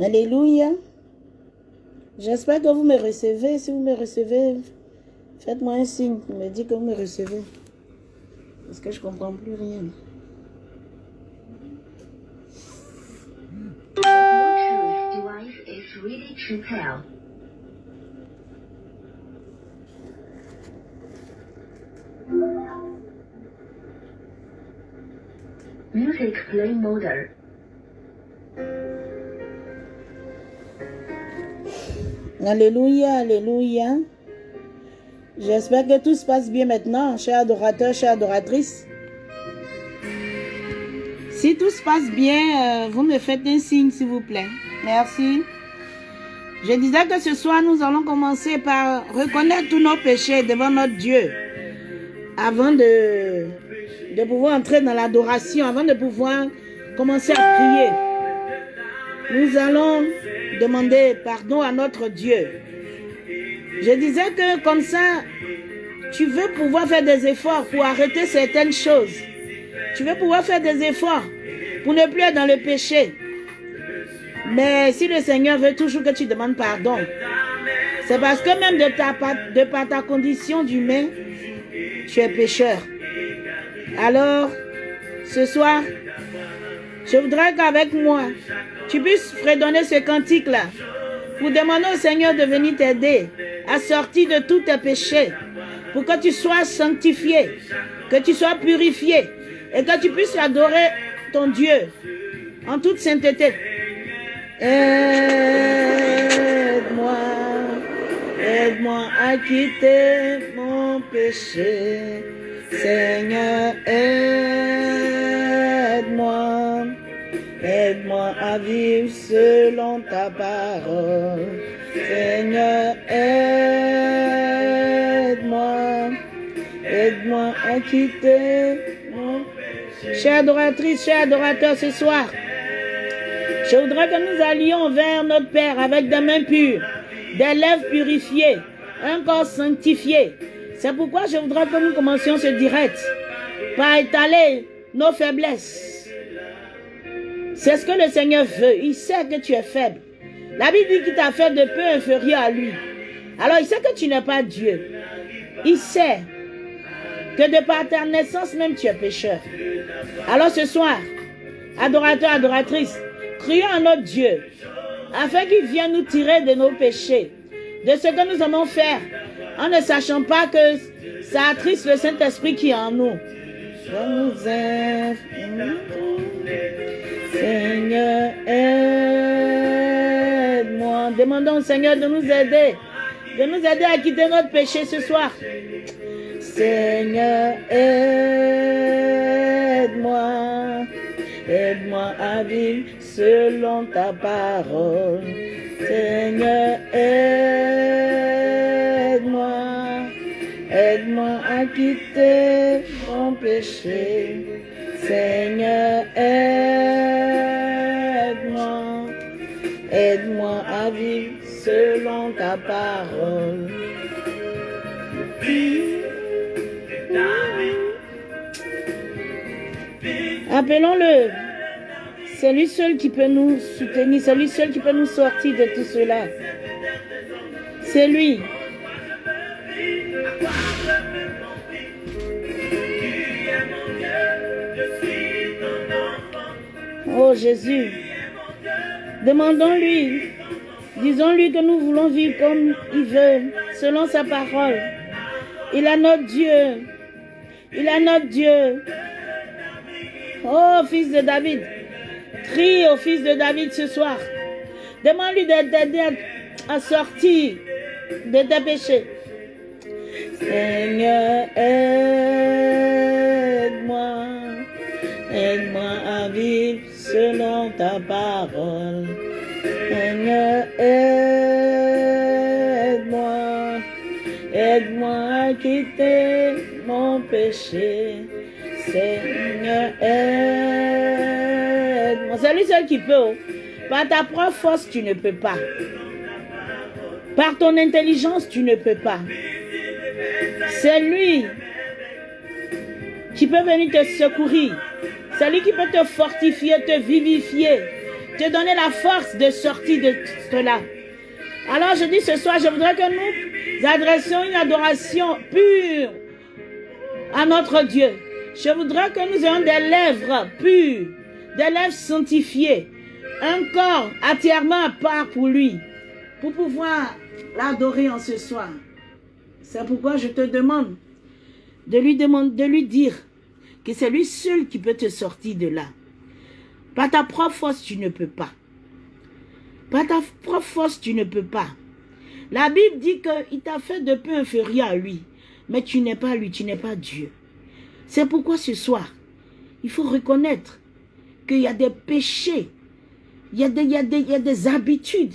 Alléluia. J'espère que vous me recevez. Si vous me recevez, faites-moi un signe pour me dire que vous me recevez. Parce que je ne comprends plus rien. Music play mode. Alléluia, alléluia. J'espère que tout se passe bien maintenant, chers adorateurs, chères adoratrices. Si tout se passe bien, euh, vous me faites un signe, s'il vous plaît. Merci. Je disais que ce soir, nous allons commencer par reconnaître tous nos péchés devant notre Dieu. Avant de pouvoir entrer dans l'adoration, avant de pouvoir commencer à prier. Nous allons demander pardon à notre Dieu. Je disais que comme ça, tu veux pouvoir faire des efforts pour arrêter certaines choses. Tu veux pouvoir faire des efforts pour ne plus être dans le péché. Mais si le Seigneur veut toujours que tu demandes pardon, c'est parce que même de, ta, de par ta condition d'humain, tu es pécheur. Alors, ce soir, je voudrais qu'avec moi, tu puisses fredonner ce cantique-là pour demander au Seigneur de venir t'aider à sortir de tous tes péchés, pour que tu sois sanctifié, que tu sois purifié et que tu puisses adorer ton Dieu en toute sainteté. Aide-moi, aide-moi à quitter mon péché. Seigneur, aide-moi, à vivre selon ta parole. Seigneur, aide-moi, aide-moi à quitter mon. Chère adoratrice, chers adorateur, ce soir, je voudrais que nous allions vers notre Père avec des mains pures, des lèvres purifiées, un corps sanctifié. C'est pourquoi je voudrais que nous commencions ce direct par étaler nos faiblesses. C'est ce que le Seigneur veut. Il sait que tu es faible. La Bible dit qu'il t'a fait de peu inférieur à lui. Alors il sait que tu n'es pas Dieu. Il sait que de par ta naissance même tu es pécheur. Alors ce soir, adorateur, adoratrice, crions à notre Dieu afin qu'il vienne nous tirer de nos péchés, de ce que nous allons faire en ne sachant pas que ça attriste le Saint-Esprit qui est en nous. Seigneur, aide-moi. Demandons au Seigneur de nous aider, de nous aider à quitter notre péché ce soir. Seigneur, aide-moi. Aide-moi à vivre selon ta parole. Seigneur, aide-moi. Aide-moi à quitter mon péché. Seigneur, aide-moi. Aide-moi à vivre selon ta parole. Appelons-le. C'est lui seul qui peut nous soutenir. C'est lui seul qui peut nous sortir de tout cela. C'est lui. Oh Jésus. Demandons-lui. Disons-lui que nous voulons vivre comme il veut, selon sa parole. Il a notre Dieu. Il a notre Dieu. Oh, fils de David, crie au fils de David ce soir. Demande-lui de t'aider à, sortir de tes péchés. Seigneur, aide-moi. Aide-moi à vivre selon ta parole. Seigneur, aide-moi. Aide-moi à quitter mon péché. Seigneur, aide-moi. C'est lui seul qui peut. Par ta propre force, tu ne peux pas. Par ton intelligence, tu ne peux pas. C'est lui qui peut venir te secourir. C'est lui qui peut te fortifier, te vivifier, te donner la force de sortir de cela. Alors je dis ce soir, je voudrais que nous adressions une adoration pure à notre Dieu. Je voudrais que nous ayons des lèvres pures, des lèvres sanctifiées, un corps entièrement à part pour lui, pour pouvoir l'adorer en ce soir. C'est pourquoi je te demande de lui, demander, de lui dire que c'est lui seul qui peut te sortir de là. Par ta propre force, tu ne peux pas. Par ta propre force, tu ne peux pas. La Bible dit qu'il t'a fait de peu inférieur à lui. Mais tu n'es pas lui, tu n'es pas Dieu. C'est pourquoi ce soir, il faut reconnaître qu'il y a des péchés, il y a des, habitudes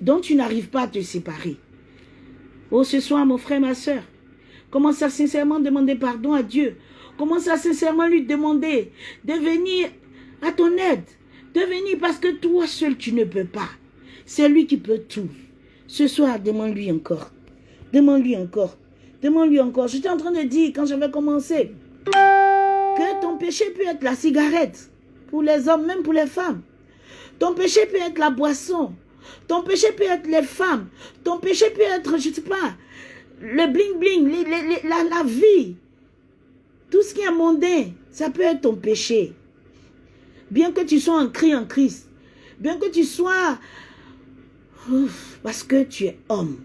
dont tu n'arrives pas à te séparer. Oh, ce soir, mon frère, ma soeur, commence à sincèrement demander pardon à Dieu? Commence à sincèrement lui demander de venir à ton aide? De venir parce que toi seul, tu ne peux pas. C'est lui qui peut tout. Ce soir, demande-lui encore. Demande-lui encore. Demande-lui encore. J'étais en train de dire, quand j'avais commencé, que ton péché peut être la cigarette. Pour les hommes, même pour les femmes. Ton péché peut être la boisson. Ton péché peut être les femmes. Ton péché peut être, je ne sais pas, le bling-bling, la, la vie. Tout ce qui est mondain, ça peut être ton péché. Bien que tu sois en cri en Christ. Bien que tu sois... parce que tu es homme.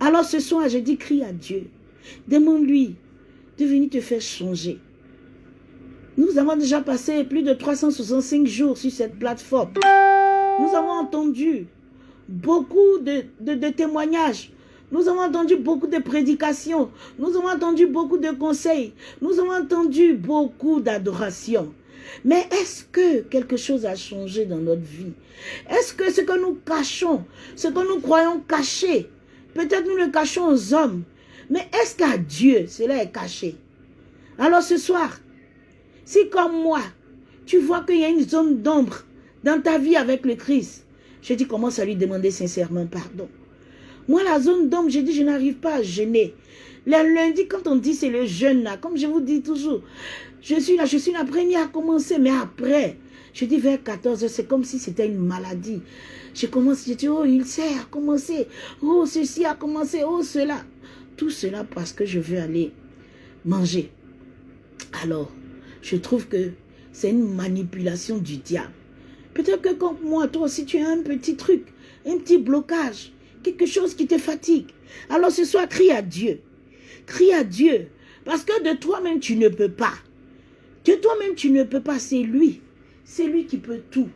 Alors ce soir, je dis crie à Dieu. Demande-lui de venir te faire changer. Nous avons déjà passé plus de 365 jours sur cette plateforme. Nous avons entendu beaucoup de, témoignages. Nous avons entendu beaucoup de prédications. Nous avons entendu beaucoup de conseils. Nous avons entendu beaucoup d'adoration. Mais est-ce que quelque chose a changé dans notre vie? Est-ce que ce que nous cachons, ce que nous croyons caché, peut-être nous le cachons aux hommes, mais est-ce qu'à Dieu cela est caché? Alors ce soir, si comme moi, tu vois qu'il y a une zone d'ombre dans ta vie avec le Christ, je dis commence à lui demander sincèrement pardon. Moi, la zone d'ombre, je dis, je n'arrive pas à jeûner. Le lundi, quand on dit c'est le jeûne là, comme je vous dis toujours, je suis là, je suis la première à commencer, mais après, je dis vers 14 heures, c'est comme si c'était une maladie. Je commence, je dis, oh, il sait a commencé, oh, ceci a commencé, oh, cela. Tout cela parce que je veux aller manger. Alors, je trouve que c'est une manipulation du diable. Peut-être que comme moi, toi aussi, tu as un petit truc, un petit blocage, quelque chose qui te fatigue. Alors ce soir, crie à Dieu. Crie à Dieu. Parce que de toi-même, tu ne peux pas. De toi-même, tu ne peux pas. C'est lui. C'est lui qui peut tout.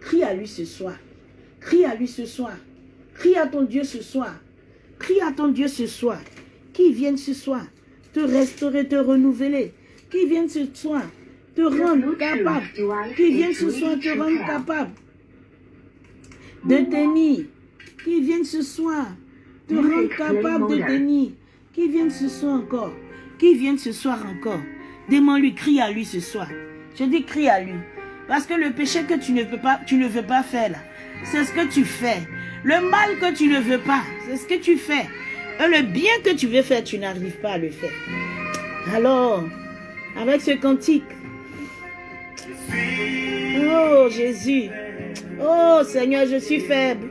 Crie à lui ce soir. Crie à lui ce soir. Crie à ton Dieu ce soir. Crie à ton Dieu ce soir. Qui vienne ce soir te restaurer, te renouveler. Qui vienne ce soir te rendre capable. Qui vienne ce soir te rendre capable de tenir. Qui vienne ce soir te rendre capable de tenir. Qui vienne ce soir encore. Qui vienne ce soir encore. Demande-lui, crie à lui ce soir. Je dis crie à lui. Parce que le péché que tu ne peux pas, tu ne veux pas faire là, c'est ce que tu fais. Le mal que tu ne veux pas, c'est ce que tu fais. Et le bien que tu veux faire, tu n'arrives pas à le faire. Alors, avec ce cantique, oh Jésus, oh Seigneur, je suis faible.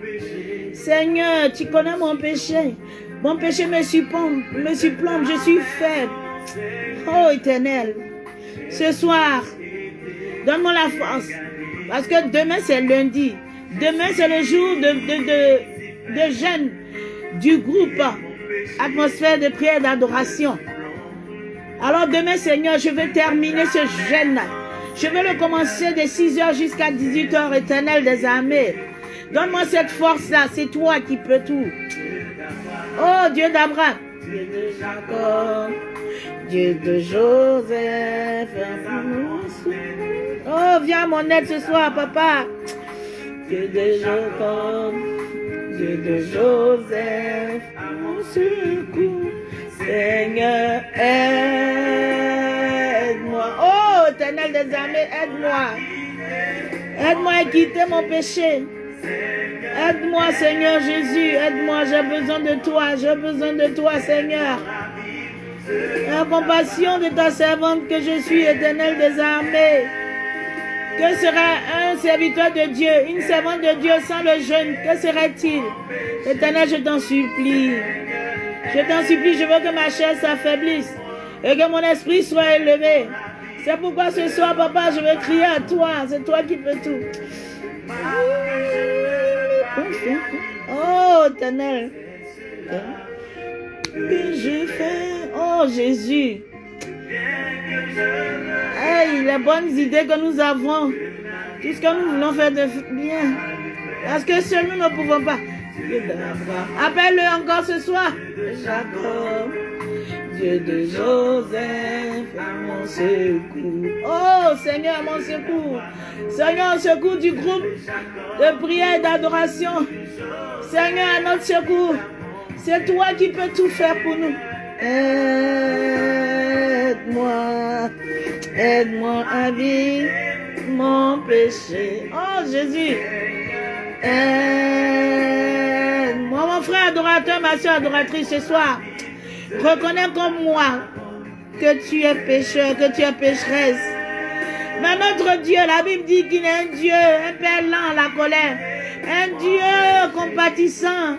Seigneur, tu connais mon péché. Mon péché me supplombe, je suis faible. Oh éternel, ce soir, donne-moi la force. Parce que demain c'est lundi. Demain c'est le jour de, de jeûne du groupe Atmosphère de prière et d'adoration. Alors demain Seigneur, je vais terminer ce jeûne. Je vais le commencer de 6h jusqu'à 18h, éternel des armées. Donne-moi cette force-là, c'est toi qui peux tout. Oh Dieu d'Abraham, Dieu de Jacob, Dieu de Joseph. Oh, viens à mon aide ce soir, papa. Dieu de Jacob, Dieu de Joseph, mon secours. Seigneur, aide-moi. Éternel des armées, aide-moi. Aide-moi à quitter mon péché. Aide-moi, Seigneur Jésus. Aide-moi. J'ai besoin de toi. J'ai besoin de toi, Seigneur. La compassion de ta servante que je suis, éternel des armées. Que serait un serviteur de Dieu, une servante de Dieu sans le jeûne? Que serait-il? Éternel, je t'en supplie. Je t'en supplie, je veux que ma chair s'affaiblisse et que mon esprit soit élevé. C'est pourquoi ce soir, papa, je vais crier à toi. C'est toi qui peux tout. Oh. Que je fais. Oh, Jésus. Hey, les bonnes idées que nous avons. Tout ce que nous voulons faire de bien. Parce que seuls nous ne pouvons pas. Appelle-le encore ce soir. Jacob. Dieu de Joseph, mon secours. Oh Seigneur, mon secours. Seigneur, secours du groupe de prière et d'adoration. Seigneur, notre secours. C'est toi qui peux tout faire pour nous. Aide-moi, aide-moi à vivre mon péché. Oh Jésus, aide-moi, mon frère adorateur, ma soeur adoratrice ce soir. Reconnais comme moi que tu es pécheur, que tu es pécheresse. Mais notre Dieu, la Bible dit qu'il est un Dieu, un Père lent la colère, un Dieu compatissant.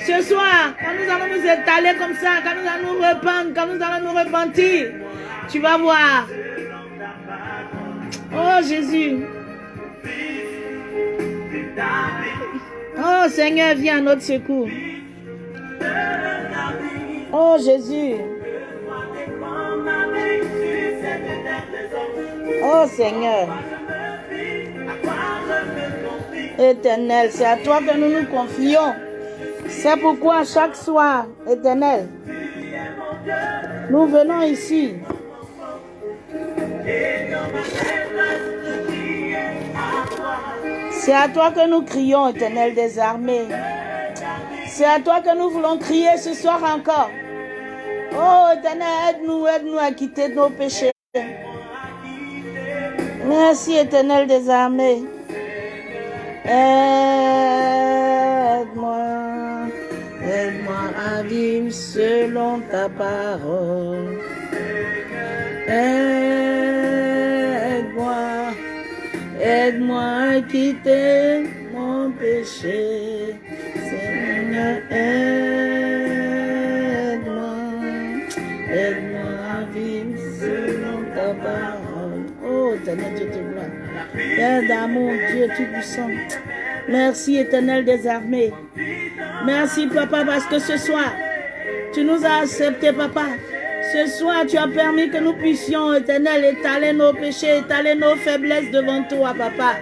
Ce soir, quand nous allons nous étaler comme ça, quand nous allons nous rependre, quand nous allons nous repentir, tu vas voir. Oh Jésus. Oh Seigneur, viens à notre secours. Oh Jésus. Oh Seigneur. Éternel, c'est à toi que nous nous confions. C'est pourquoi chaque soir, éternel, nous venons ici. C'est à toi que nous crions, éternel des armées. C'est à toi que nous voulons crier ce soir encore. Oh, éternel, aide-nous, aide-nous à quitter nos péchés. Merci, éternel des armées. Aide-moi, aide-moi à vivre selon ta parole. Aide-moi, aide-moi à quitter mon péché. Père d'amour, Dieu tout-puissant. Merci, éternel des armées. Merci, papa, parce que ce soir, tu nous as acceptés, papa. Ce soir, tu as permis que nous puissions, éternel, étaler nos péchés, étaler nos faiblesses devant toi, papa.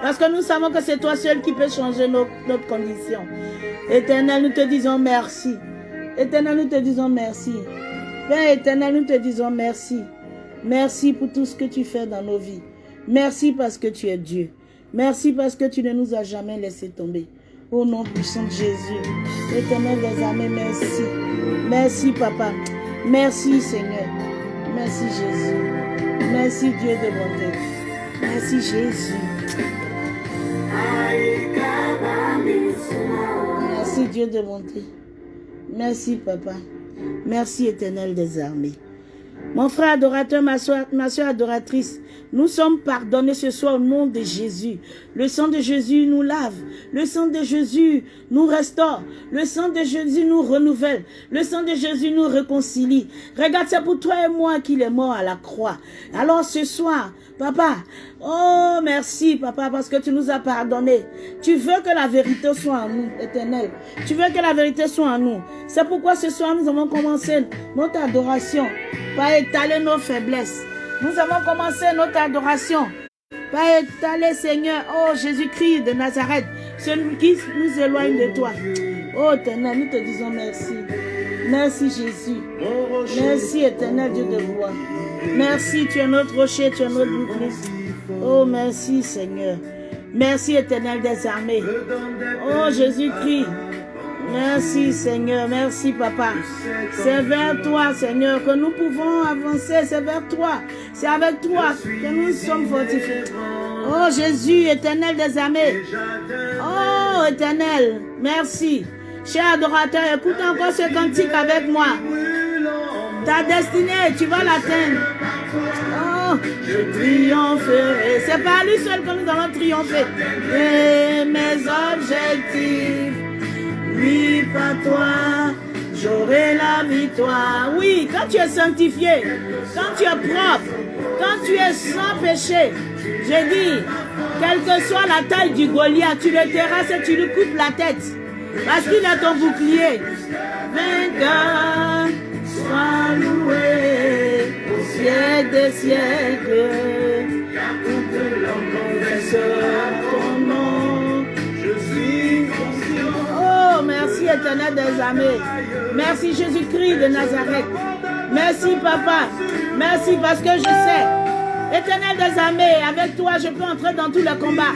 Parce que nous savons que c'est toi seul qui peux changer notre condition. Éternel, nous te disons merci. Éternel, nous te disons merci. Père éternel, nous te disons merci. Merci pour tout ce que tu fais dans nos vies. Merci parce que tu es Dieu. Merci parce que tu ne nous as jamais laissé tomber. Au nom puissant de Jésus. Éternel des armées, merci. Merci, papa. Merci, Seigneur. Merci, Jésus. Merci, Dieu de bonté. Merci, Jésus. Dieu de bonté. Merci, papa. Merci, éternel des armées. Mon frère adorateur, ma soeur, ma soeur adoratrice, nous sommes pardonnés ce soir au nom de Jésus. Le sang de Jésus nous lave. Le sang de Jésus nous restaure. Le sang de Jésus nous renouvelle. Le sang de Jésus nous réconcilie. Regarde, c'est pour toi et moi qu'il est mort à la croix. Alors ce soir, papa, oh merci papa parce que tu nous as pardonné. Tu veux que la vérité soit en nous, éternel. Tu veux que la vérité soit en nous. C'est pourquoi ce soir nous avons commencé notre adoration par étaler nos faiblesses. Nous avons commencé notre adoration par étaler, Seigneur, oh Jésus-Christ de Nazareth, celui qui nous éloigne de toi. Oh éternel, nous te disons merci. Merci Jésus. Merci éternel Dieu de gloire. Merci, tu es notre rocher, tu es notre bouclier. Oh merci Seigneur. Merci éternel des armées. Oh Jésus-Christ. Merci Seigneur, merci Papa. C'est vers toi Seigneur que nous pouvons avancer, c'est vers toi. C'est avec toi que nous sommes fortifiés. Oh Jésus, éternel des armées. Oh éternel, merci. Cher adorateur, écoute encore ce cantique avec moi. Ta destinée, tu vas l'atteindre. Oh, je triompherai. C'est par lui seul que nous allons triompher. Et mes objectifs, oui, par toi, j'aurai la victoire. Oui, quand tu es sanctifié, quand tu es propre, quand tu es sans péché, j'ai dit, quelle que soit la taille du Goliath, tu le terrasses et tu lui coupes la tête. Parce qu'il est ton bouclier. Vainqueur, sois loué au siècle des siècles. Pour que l'on confesse ton nom, je suis conscient. Oh, merci éternel des armées. Merci Jésus-Christ de Nazareth. Merci papa. Merci parce que je sais. Éternel des armées, avec toi, je peux entrer dans tous les combats.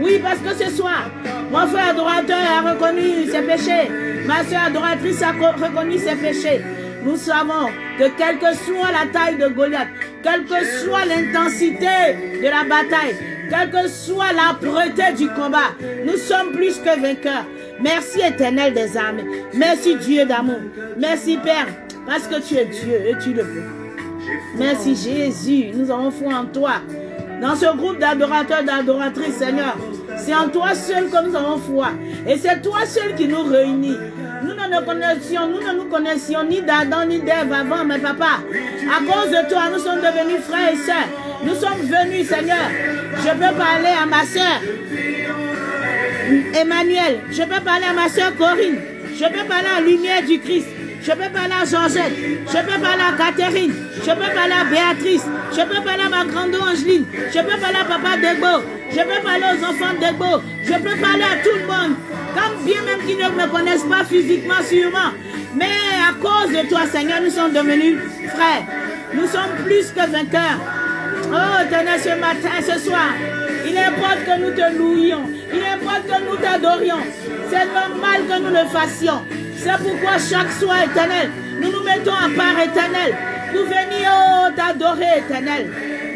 Oui, parce que ce soir, mon frère adorateur a reconnu ses péchés. Ma soeur adoratrice a co- reconnu ses péchés. Nous savons que quelle que soit la taille de Goliath, quelle que soit l'intensité de la bataille, quelle que soit l'âpreté du combat, nous sommes plus que vainqueurs. Merci éternel des armées. Merci Dieu d'amour. Merci Père, parce que tu es Dieu et tu le peux. Merci Jésus, nous avons foi en toi. Dans ce groupe d'adorateurs, d'adoratrices, Seigneur, c'est en toi seul que nous avons foi. Et c'est toi seul qui nous réunit. Nous ne nous connaissions, nous ne nous connaissions ni d'Adam ni d'Ève avant, mais papa, à cause de toi, nous sommes devenus frères et sœurs. Nous sommes venus, Seigneur. Je peux parler à ma sœur, Emmanuel. Je peux parler à ma sœur Corinne. Je peux parler à la lumière du Christ. Je peux parler à Georgette. Je peux parler à Catherine. Je peux parler à Béatrice. Je peux parler à ma grande Angeline. Je peux parler à Papa Degbo. Je peux parler aux enfants Degbo. Je peux parler à tout le monde. Comme bien même qu'ils ne me connaissent pas physiquement, sûrement. Mais à cause de toi, Seigneur, nous sommes devenus frères. Nous sommes plus que vainqueurs. Oh, éternel, ce matin, ce soir, il importe que nous te louions. Il importe que nous t'adorions. C'est normal que nous le fassions. C'est pourquoi chaque soir, éternel, nous nous mettons à part, éternel. Nous venions t'adorer, éternel.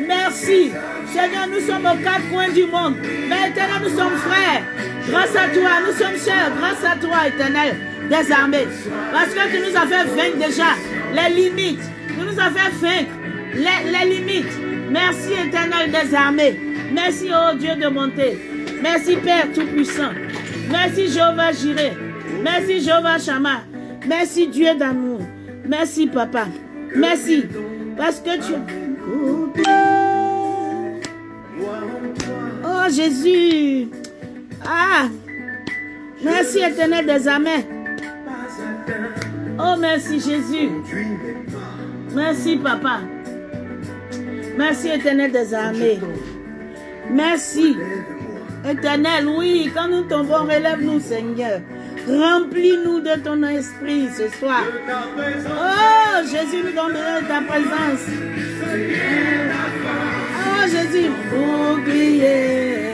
Merci. Seigneur, nous sommes aux quatre coins du monde. Mais éternel, nous sommes frères. Grâce à toi, nous sommes chers. Grâce à toi, éternel, des armées. Parce que tu nous as fait vaincre déjà les limites. Tu nous as fait vaincre les, les limites. Merci, éternel des armées. Merci, oh Dieu de bonté. Merci, Père Tout-Puissant. Merci, Jéhovah Jiré. Merci, Jéhovah Shama. Merci, Dieu d'amour. Merci, Papa. Merci. Parce que tu... Oh, Jésus. Ah. Merci, éternel des armées. Oh, merci, Jésus. Merci, Papa. Merci, éternel des armées. Merci. Éternel, oui, quand nous tombons, relève-nous, Seigneur. Remplis-nous de ton esprit ce soir. Oh, Jésus, nous donne ta présence. Oh, Jésus, bouclier.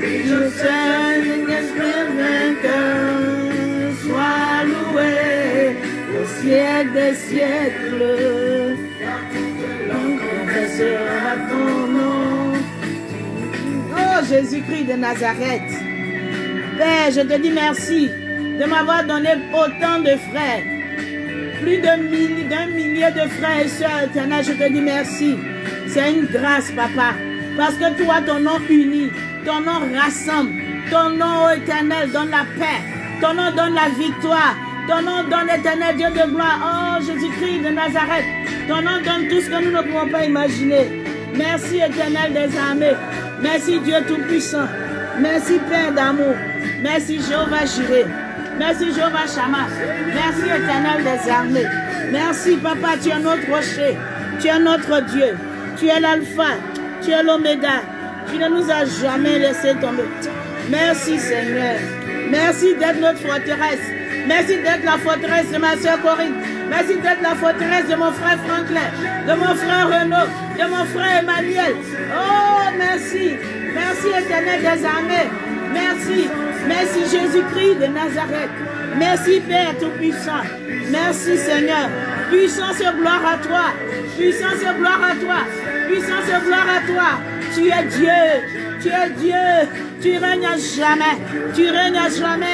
Je suis un esprit vainqueur. Sois loué au siècle des siècles. Jésus-Christ de Nazareth. Père, je te dis merci de m'avoir donné autant de frères. Plus d'un millier, de frères et sœurs éternels, je te dis merci. C'est une grâce, papa. Parce que toi, ton nom unit, ton nom rassemble, ton nom éternel donne la paix, ton nom donne la victoire, ton nom donne l'éternel Dieu de gloire. Oh Jésus-Christ de Nazareth, ton nom donne tout ce que nous ne pouvons pas imaginer. Merci éternel des armées. Merci Dieu Tout-Puissant. Merci Père d'amour. Merci Jéhovah Jiré. Merci Jéhovah Shama. Merci éternel des armées. Merci Papa, tu es notre rocher. Tu es notre Dieu. Tu es l'alpha. Tu es l'oméga. Tu ne nous as jamais laissé tomber. Merci Seigneur. Merci d'être notre forteresse. Merci d'être la forteresse de ma soeur Corinne. Merci d'être la forteresse de mon frère Franklin, de mon frère Renaud, de mon frère Emmanuel. Oh, merci. Merci éternel des armées. Merci. Merci Jésus-Christ de Nazareth. Merci Père Tout-Puissant. Merci Seigneur. Puissance et gloire à toi. Puissance et gloire à toi. Puissance et gloire à toi. Tu es Dieu. Tu es Dieu. Tu règnes à jamais. Tu règnes à jamais.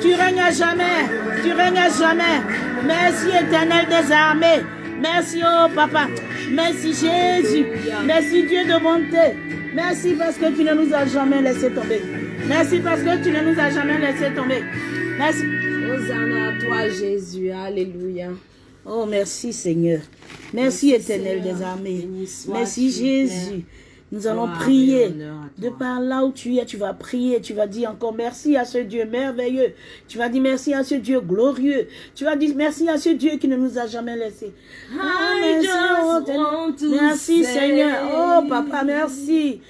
Tu règnes à jamais. Tu règnes à jamais. Merci éternel des armées. Merci, oh papa. Merci Jésus. Merci Dieu de bonté. Merci parce que tu ne nous as jamais laissé tomber. Merci parce que tu ne nous as jamais laissé tomber. Merci. Hosanna à toi, Jésus. Alléluia. Oh, merci Seigneur. Merci, Merci, éternel Seigneur. des armées. Merci Jésus. Nous allons Gloire prier. De par là où tu es, tu vas prier. Tu vas dire encore merci à ce Dieu merveilleux. Tu vas dire merci à ce Dieu glorieux. Tu vas dire merci à ce Dieu qui ne nous a jamais laissés. Ah, merci, oh, Merci Seigneur. Oh papa, merci.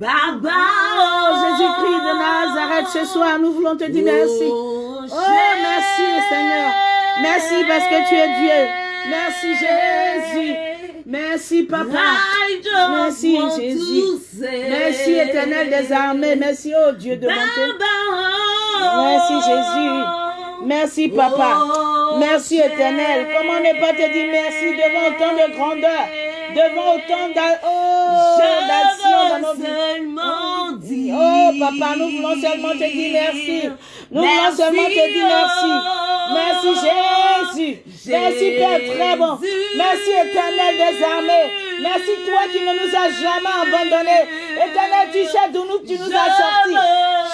Baba, Oh Jésus-Christ de Nazareth, ce soir, nous voulons te dire merci. Oh, Oh, merci Seigneur. Merci parce que tu es Dieu. Merci Jésus. Merci Papa. Merci, Jésus. Merci éternel des armées. Merci oh Dieu de bonté. Merci Jésus. Merci Papa. Oh, Merci éternel. Comment ne pas te dire merci devant autant de grandeur, devant autant d'a- oh, dans nos vies. Oh papa, nous voulons seulement te dire merci. Nous voulons seulement te dire merci. Merci Jésus. Merci Père très bon. Merci éternel des armées. Merci toi qui ne nous as jamais abandonnés. Éternel, tu sais d'où nous, tu nous as sortis.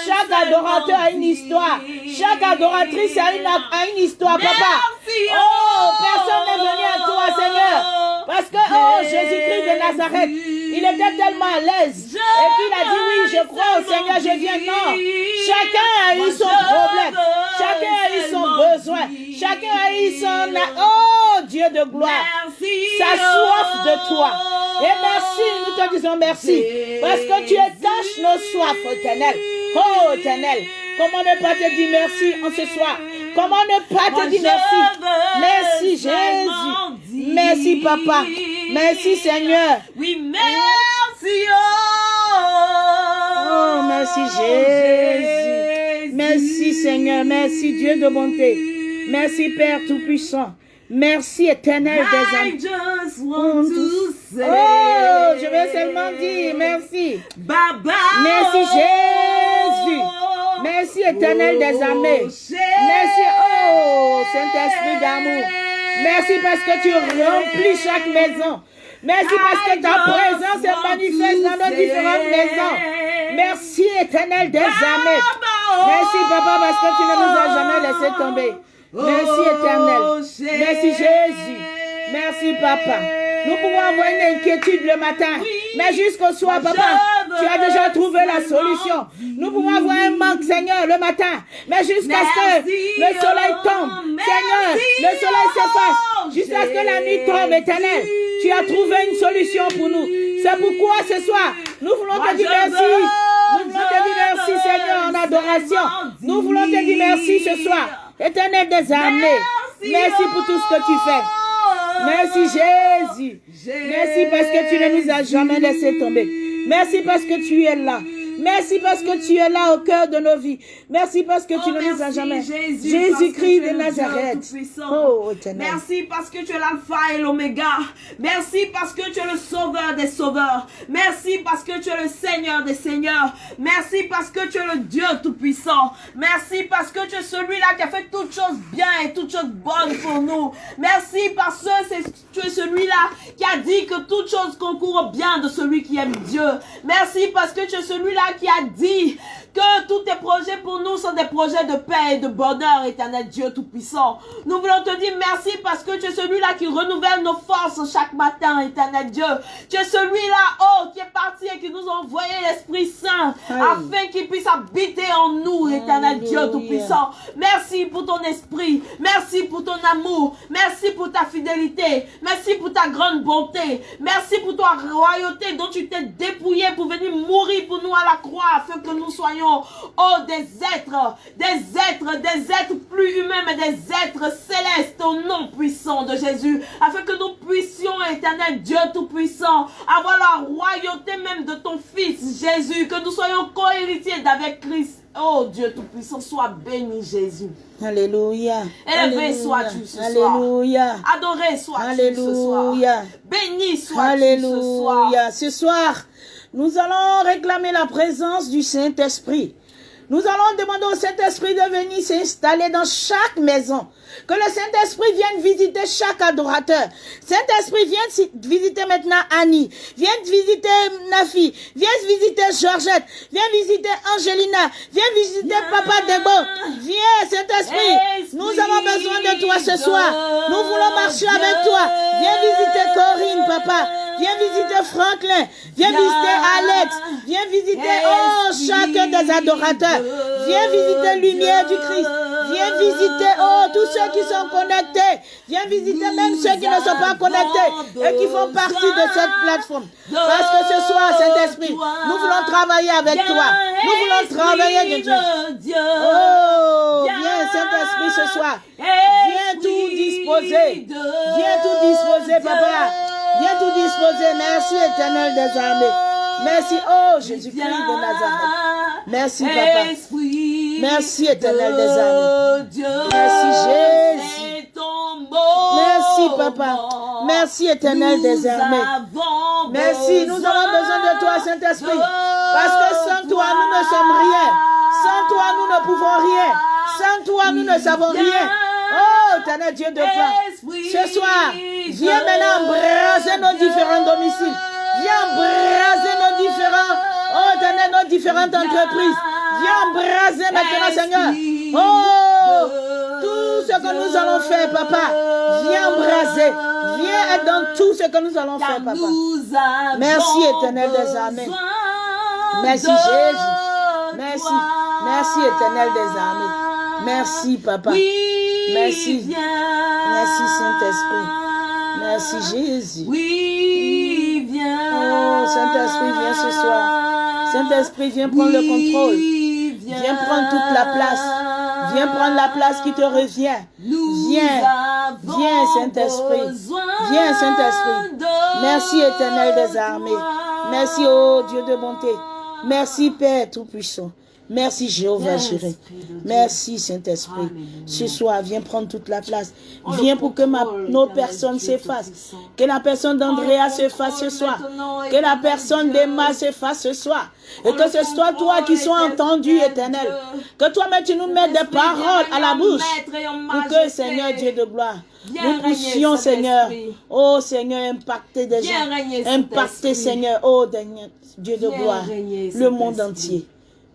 Chaque adorateur a une histoire. Chaque adoratrice a une, a une histoire, papa. Merci, Oh, personne n'est venu à toi, Seigneur. Parce que, oh, Jésus-Christ de Nazareth, il était tellement à l'aise. Et puis il a dit, oui, je crois au Seigneur, je viens. Non. Chacun a eu son problème. Chacun a eu son besoin. Chacun a eu son... Oh, Dieu de gloire. Sa soif de toi. Et merci, nous te disons merci. Parce que tu étanches nos soifs, éternel. Oh, éternel. Comment ne pas te dire merci en ce soir? Comment ne pas te dire merci? Merci, Jésus. Merci, Papa. Merci, Seigneur. Oui, merci. Oh, merci, Jésus. Merci, Seigneur. Merci, Dieu de bonté. Merci, Père Tout-Puissant. Merci, éternel des âmes. Oh, je vais seulement dire merci. Baba. Merci, Jésus. Merci, éternel des armées. Merci, oh, Saint-Esprit d'amour. Merci parce que tu remplis chaque maison. Merci parce que ta présence est manifeste dans nos différentes maisons. Merci, éternel des armées. Merci, papa, parce que tu ne nous as jamais laissé tomber. Merci, éternel. Merci, Jésus. Merci, papa. Nous pouvons avoir une inquiétude le matin, mais jusqu'au soir, papa, tu as déjà trouvé la solution. Nous pouvons avoir un manque, Seigneur, le matin, mais jusqu'à ce que le soleil tombe, Seigneur, le soleil s'efface, jusqu'à ce que la nuit tombe, éternel. Tu as trouvé une solution pour nous. C'est pourquoi ce soir, nous voulons te dire merci. Nous voulons te dire merci, Seigneur, en adoration. Nous voulons te dire merci ce soir, éternel des armées. Merci pour tout ce que tu fais. Merci Jésus. Merci parce que tu ne nous as jamais laissé tomber. Merci parce que tu es là. Merci parce que tu es là au cœur de nos vies. Merci parce que tu Oh, ne nous as jamais. Jésus, Jésus-Christ de Nazareth. Oh. Merci parce que tu es l'alpha et l'oméga. Merci parce que tu es le sauveur des sauveurs. Merci parce que tu es le Seigneur des seigneurs. Merci parce que tu es le Dieu tout-puissant. Merci parce que tu es celui-là qui a fait toutes choses bien et toutes choses bonnes pour nous. Merci parce que tu es celui-là qui a dit que toutes choses concourent au bien de celui qui aime Dieu. Merci parce que tu es celui-là qui a dit que tous tes projets pour nous sont des projets de paix et de bonheur, éternel Dieu Tout-Puissant. Nous voulons te dire merci parce que tu es celui-là qui renouvelle nos forces chaque matin, éternel Dieu. Tu es celui-là, oh, qui est parti et qui nous a envoyé l'Esprit Saint afin qu'il puisse habiter en nous, éternel Dieu. Tout-Puissant. Merci pour ton esprit. Merci pour ton amour. Merci pour ta fidélité. Merci pour ta grande bonté. Merci pour ta royauté dont tu t'es dépouillé pour venir mourir pour nous à la croix afin que nous soyons, oh, des êtres, des êtres, des êtres plus humains, mais des êtres célestes au nom puissant de Jésus. Afin que nous puissions, éternel Dieu Tout-Puissant, avoir la royauté même de ton Fils Jésus. Que nous soyons co-héritiers d'avec Christ. Oh Dieu Tout-Puissant, sois béni Jésus. Alléluia. Élevé sois-tu ce soir. Alléluia. Adoré sois-tu ce soir. Alléluia. Béni sois-tu ce soir. Alléluia. Ce soir, nous allons réclamer la présence du Saint-Esprit. Nous allons demander au Saint-Esprit de venir s'installer dans chaque maison. Que le Saint-Esprit vienne visiter chaque adorateur. Saint-Esprit, viens visiter maintenant Annie. Viens visiter Nafi. Viens visiter Georgette. Viens visiter Angelina. Viens visiter Papa Debo. Viens, Saint-Esprit. Nous avons besoin de toi ce soir. Nous voulons marcher avec toi. Viens visiter Corinne, Papa. Viens visiter Franklin. Viens visiter Alex. Viens visiter, oh, chacun des adorateurs. Viens visiter Lumière du Christ. Viens visiter, oh, tous ceux qui sont connectés. Viens visiter même ceux qui ne sont pas connectés et qui font partie de cette plateforme. Parce que ce soir, Saint-Esprit, nous voulons travailler avec toi. Nous voulons travailler avec Dieu. Oh, viens, Saint-Esprit, ce soir. Viens tout disposer. Viens tout disposer, papa. Viens tout disposer. Merci, éternel des armées. Merci, oh Jésus-Christ de Nazareth. Merci, papa. Merci, éternel des armées. Merci, Jésus. Merci, papa. Merci, éternel des armées. Merci, nous avons besoin de toi, Saint-Esprit. Parce que sans toi, nous ne sommes rien. Sans toi, nous ne pouvons rien. Sans toi, nous ne savons rien. Oh, éternel Dieu de gloire. Ce soir, viens maintenant embraser nos différents domiciles. Viens embraser nos différents, oh, éternel, nos différentes entreprises. Viens embraser maintenant, Seigneur. Oh, tout ce que nous allons faire, papa. Viens embraser. Viens être dans tout ce que nous allons faire, papa. Merci, éternel des armées. Merci, Jésus. Merci. Merci, éternel des armées. Merci, papa. Merci. Merci, Saint-Esprit. Merci, Jésus. Oui, viens. Oh, Saint-Esprit, viens ce soir. Saint-Esprit, viens prendre le contrôle. Viens prendre toute la place. Viens prendre la place qui te revient. Viens. Viens, Saint-Esprit. Viens, Saint-Esprit. Merci, éternel des armées. Merci, oh Dieu de bonté. Merci, Père Tout-Puissant. Merci Jéhovah Jireh. Merci Saint-Esprit. Ce soir, viens prendre toute la place. Viens pour que ma, nos personnes s'effacent. Que la personne d'Andrea s'efface ce soir. Que la personne d'Emma s'efface ce soir. Et que ce soit toi qui sois entendu, éternel. Que toi-même tu nous mettes des paroles à la bouche. Pour que, Seigneur Dieu de gloire, nous puissions, Seigneur, oh Seigneur, impacter des gens. Impacter, Seigneur, oh Dieu de gloire, le monde entier.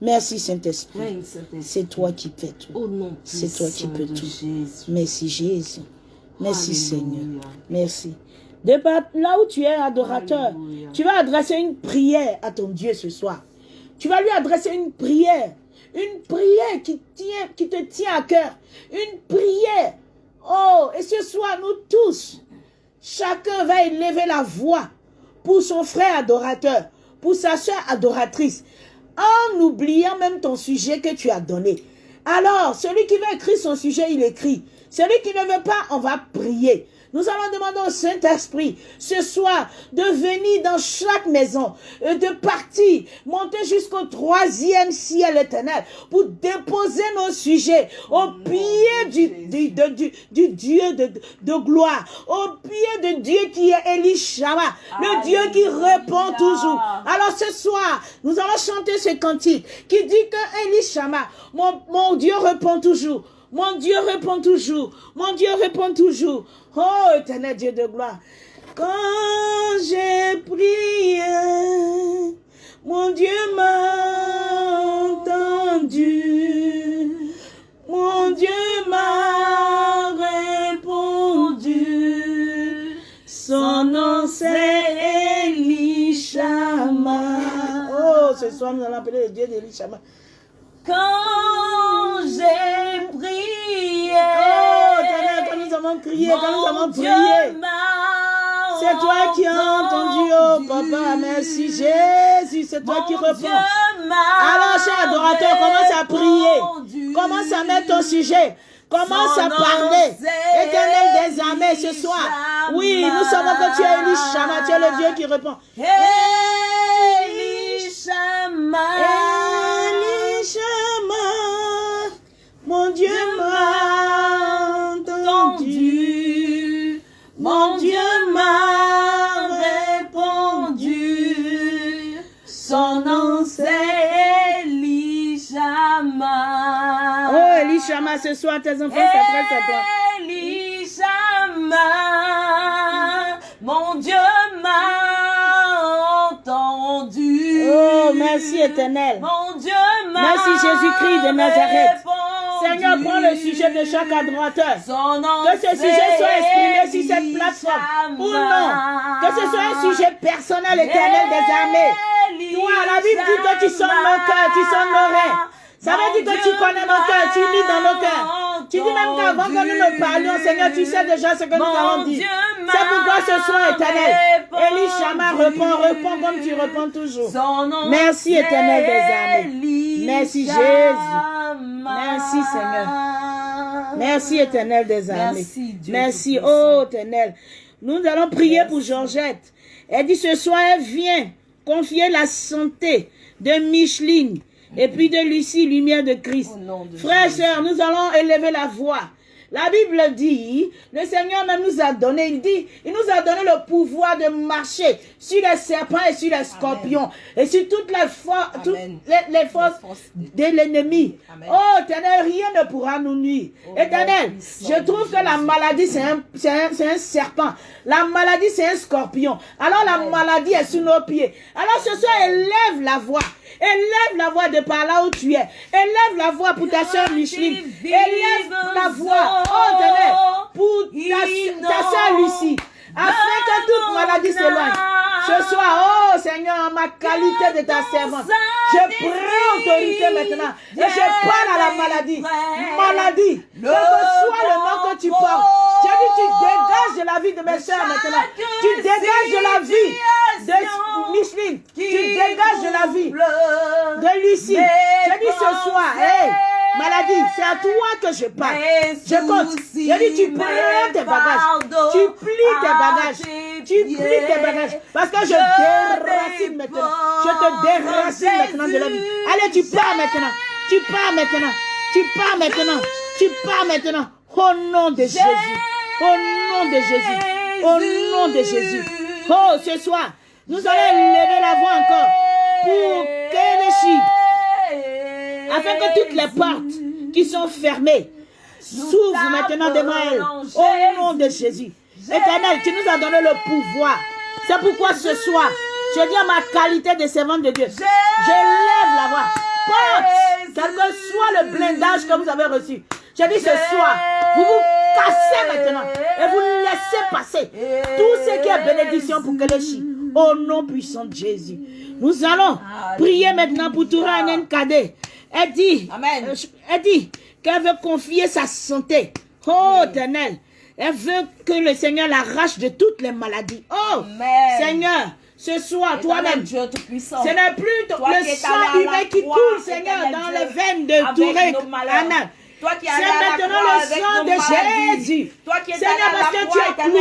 Merci Saint-Esprit. C'est toi qui fais tout. C'est toi qui peux tout. Merci Jésus. Merci Seigneur. Merci. De là où tu es adorateur, tu vas adresser une prière à ton Dieu ce soir. Tu vas lui adresser une prière. Une prière qui, tient, qui te tient à cœur. Une prière. Oh, et ce soir, nous tous, chacun va élever la voix pour son frère adorateur, pour sa soeur adoratrice en oubliant même ton sujet que tu as donné. Alors, celui qui veut écrire son sujet, il écrit. Celui qui ne veut pas, on va prier. Nous allons demander au Saint-Esprit ce soir de venir dans chaque maison, euh, de partir, monter jusqu'au troisième ciel éternel pour déposer nos sujets au pied du, du, du, Dieu de, de, gloire, au pied de Dieu qui est Elishama, le Dieu qui répond toujours. Alors ce soir, nous allons chanter ce cantique qui dit que Elishama, mon, mon Dieu répond toujours. Mon Dieu répond toujours. Mon Dieu répond toujours. Oh, éternel Dieu de gloire. Quand j'ai prié, mon Dieu m'a entendu. Mon Dieu m'a répondu. Son nom c'est Elishama. Oh, ce soir nous allons appeler le Dieu d'Elishama. Quand j'ai prié. Oh, quand nous avons crié, quand nous avons prié. C'est toi qui as entendu, oh papa, merci Jésus, c'est toi qui réponds. Alors, cher adorateur, commence à prier. Commence à mettre ton sujet. Commence à parler. Éternel des armées ce soir. Oui, nous savons que tu es Elishama, tu es le Dieu qui répond. Elishama. Elishama, ce soir, tes enfants s'adressent à toi. Elishama, mon Dieu m'a entendu. Oh, merci, éternel. Mon Dieu m'a Merci, Jésus-Christ de Nazareth. Seigneur, prends le sujet de chaque adorateur. Nom Que ce sujet soit exprimé sur cette plateforme. Ou non. Que ce soit un sujet personnel, éternel des armées. Toi, la Bible dit que tu sonnes nos cœurs, tu sonnes nos reins. Ça veut dire que tu connais nos cœurs, tu lis dans nos cœurs. Tu dis même qu'avant que nous ne parlions, Seigneur, tu sais déjà ce que nous avons dit. C'est pourquoi ce soir, éternel, Élie Chama répond, répond comme tu réponds toujours. Merci, éternel des armées. Merci, Jésus. Merci, Seigneur. Merci, éternel des armées. Merci, Dieu Merci, Tout-Puissant. oh éternel. Nous allons prier pour Georgette. Elle dit ce soir, elle vient confier la santé de Micheline et puis de Lucie, lumière de Christ. De Frères et sœurs, nous allons élever la voix. La Bible dit, le Seigneur même nous a donné, il dit, il nous a donné le pouvoir de marcher sur les serpents et sur les scorpions et sur toutes les, for- toutes Amen. les, les forces de l'ennemi. Oh, éternel, rien ne pourra nous nuire. Oh, éternel, je trouve que la maladie, c'est un, un, un serpent. La maladie, c'est un scorpion. Alors la Amen. maladie est sous nos pieds. Alors ce soir, élève la voix. Élève la voix de par là où tu es. Élève la voix pour ta soeur Micheline. Élève la voix, oh pour ta, ta soeur Lucie. Afin que toute maladie s'éloigne. Ce soir, oh Seigneur, ma qualité de ta servante, je prends autorité maintenant. Et je parle à la maladie. Maladie, quel que soit le nom que tu portes. J'ai dit, tu dégages de la vie de mes soeurs maintenant. Tu dégages de la vie de Micheline. Tu dégages de la vie de Lucie. J'ai dit ce soir, hey, maladie, c'est à toi que je parle. Je compte. J'ai dit, tu prends tes bagages. Tu plies tes bagages. Tu plies tes bagages. Parce que je déracine maintenant. Je te déracine maintenant de la vie. Allez, tu pars maintenant. Tu pars maintenant. Tu pars maintenant. Tu pars maintenant. Au nom de Jésus. Au nom de Jésus. Au nom de Jésus. Oh, ce soir, nous allons lever la voix encore pour afin que toutes les portes qui sont fermées s'ouvrent maintenant devant elle. Au nom de Jésus. Éternel, tu nous as donné le pouvoir. C'est pourquoi ce soir, je dis à ma qualité de servante de Dieu, je lève la voix. Quel que soit le blindage que vous avez reçu. Je dis ce soir, vous vous cassez maintenant et vous laissez passer tout ce qui est bénédiction pour Kéléchi. Au nom puissant de Jésus. Nous allons prier maintenant pour Toura Kade. Elle dit, Amen. euh, elle dit qu'elle veut confier sa santé. Oh, éternel. Elle veut que le Seigneur l'arrache de toutes les maladies. Oh, Amen. Seigneur, ce soir, toi-même, ce n'est plus Toi le sang humain qui coule, Seigneur, dans les veines de Touré. Toi qui es C'est la maintenant croix le sang de. Jésus. Toi qui es Seigneur, parce la que tu as cloué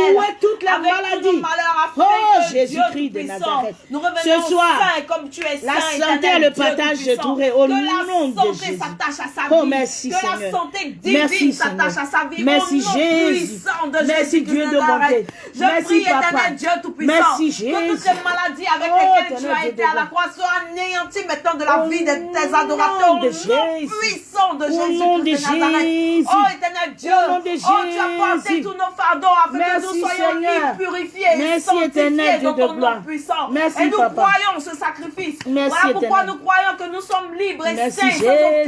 les nos malheurs, afin Oh, que Jésus-Christ de Nazareth. Nous revenons Ce soir, comme tu es la saint, santé et le partage Tout-Puissant. Touré, au que nom la de Jésus. s'attache à sa vie. Oh, merci, que Seigneur. la santé divine Merci, s'attache à sa vie. Merci, Jésus. Merci, Jésus Dieu de bonté. Je Merci, prie, éternel Dieu Tout-Puissant, Merci, que toutes Jésus. ces maladies avec Oh, lesquelles tu as été à la croix soient anéanties maintenant de la vie de tes adorateurs. Au de nom Jésus. puissant de Au Jésus nom de de Nazareth. Jésus. Oh, éternel Dieu. Oh, tu as porté Jésus. tous nos fardeaux afin que nous soyons libres, purifiés et Merci, sanctifiés éternel Dieu dans de ton gloire. nom puissant. Merci, et nous croyons ce sacrifice. Merci, voilà pourquoi nous croyons que nous sommes libres et sains sans Jésus.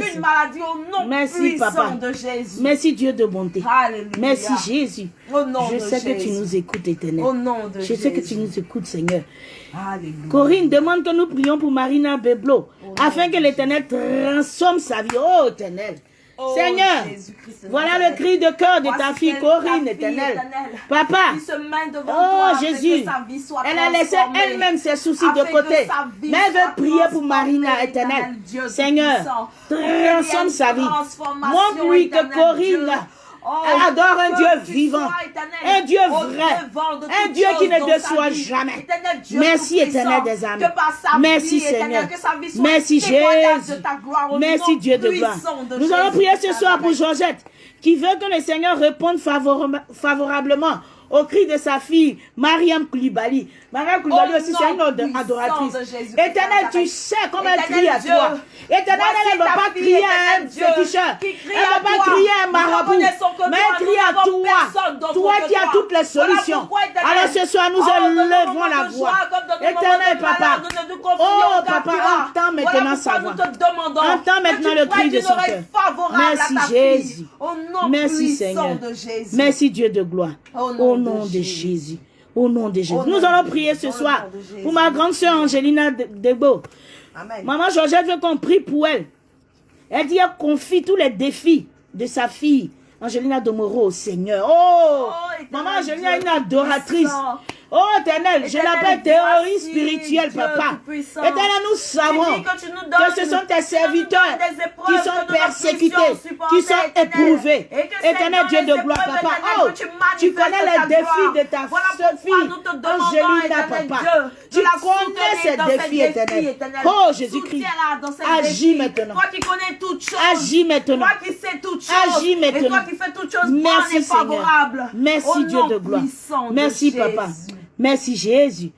aucune maladie au nom Merci, puissant de Jésus. Merci, Dieu de bonté. Merci, Jésus. Au nom Je de sais que tu Jésus. nous écoutes, éternel. Au nom de Je sais que tu Jésus. nous écoutes, Seigneur. Alléluia. Corinne demande que nous prions pour Marina Beblo, afin que l'Éternel transforme sa vie. Oh, éternel. Oh, Seigneur, voilà le cri de cœur de ta fille Corinne, éternelle. Papa, Oh Jésus, elle a laissé elle-même ses soucis de côté. Mais elle veut prier pour Marina, transformée, éternel. éternel Dieu Seigneur, transforme sa vie. Montre-lui que Corinne. Oh, elle adore un Dieu vivant, un Dieu vrai, un Dieu qui ne déçoit jamais. Éternel Dieu Merci, éternel des âmes. Merci, Seigneur. Merci, Jésus. Merci Dieu de gloire. Nous allons prier ce soir pour. Georgette, qui veut que le Seigneur réponde favora- favorablement au cri de sa fille, Mariam Koulibaly. Mariam Koulibaly Au aussi, c'est une adoratrice. Éternel, tu sais comment elle crie à toi. Éternel, elle ne va pas crier à un féticheur. Elle ne va pas crier à un marabout. Mais elle crie à toi. Toi qui as toutes les solutions. Alors ce soir, nous élevons la voix. Éternel papa. Oh papa, entends maintenant sa voix. Entends maintenant le cri de son cœur. Merci, Jésus. Merci Seigneur. Merci Dieu de gloire. Au Au nom de Jésus. Au nom de Jésus. Nous allons prier ce soir pour ma grande sœur Angelina De- Degbo. Amen. Maman Georgette veut qu'on prie pour elle. Elle dit qu'elle confie tous les défis de sa fille, Angelina Domoro, au Seigneur. Oh, éternel Maman Angelina est une adoratrice. Oh, éternel, je l'appelle théorie spirituelle, Dieu papa. Éternel, nous savons que ce sont tes serviteurs qui sont persécutés, qui sont éprouvés. Éternel Dieu de gloire, papa. Oh, tu connais les défis de ta Voilà fille, Angelina, éternel papa. Dieu, Tu connais ces défis, éternel. Oh, Jésus-Christ. Agis maintenant. Toi qui connais toutes choses. Agis maintenant. Toi qui sais toutes choses. Agis Et toi maintenant. qui fais toutes choses Merci. Seigneur. Merci, Dieu de gloire. Merci, papa. Merci, Jésus.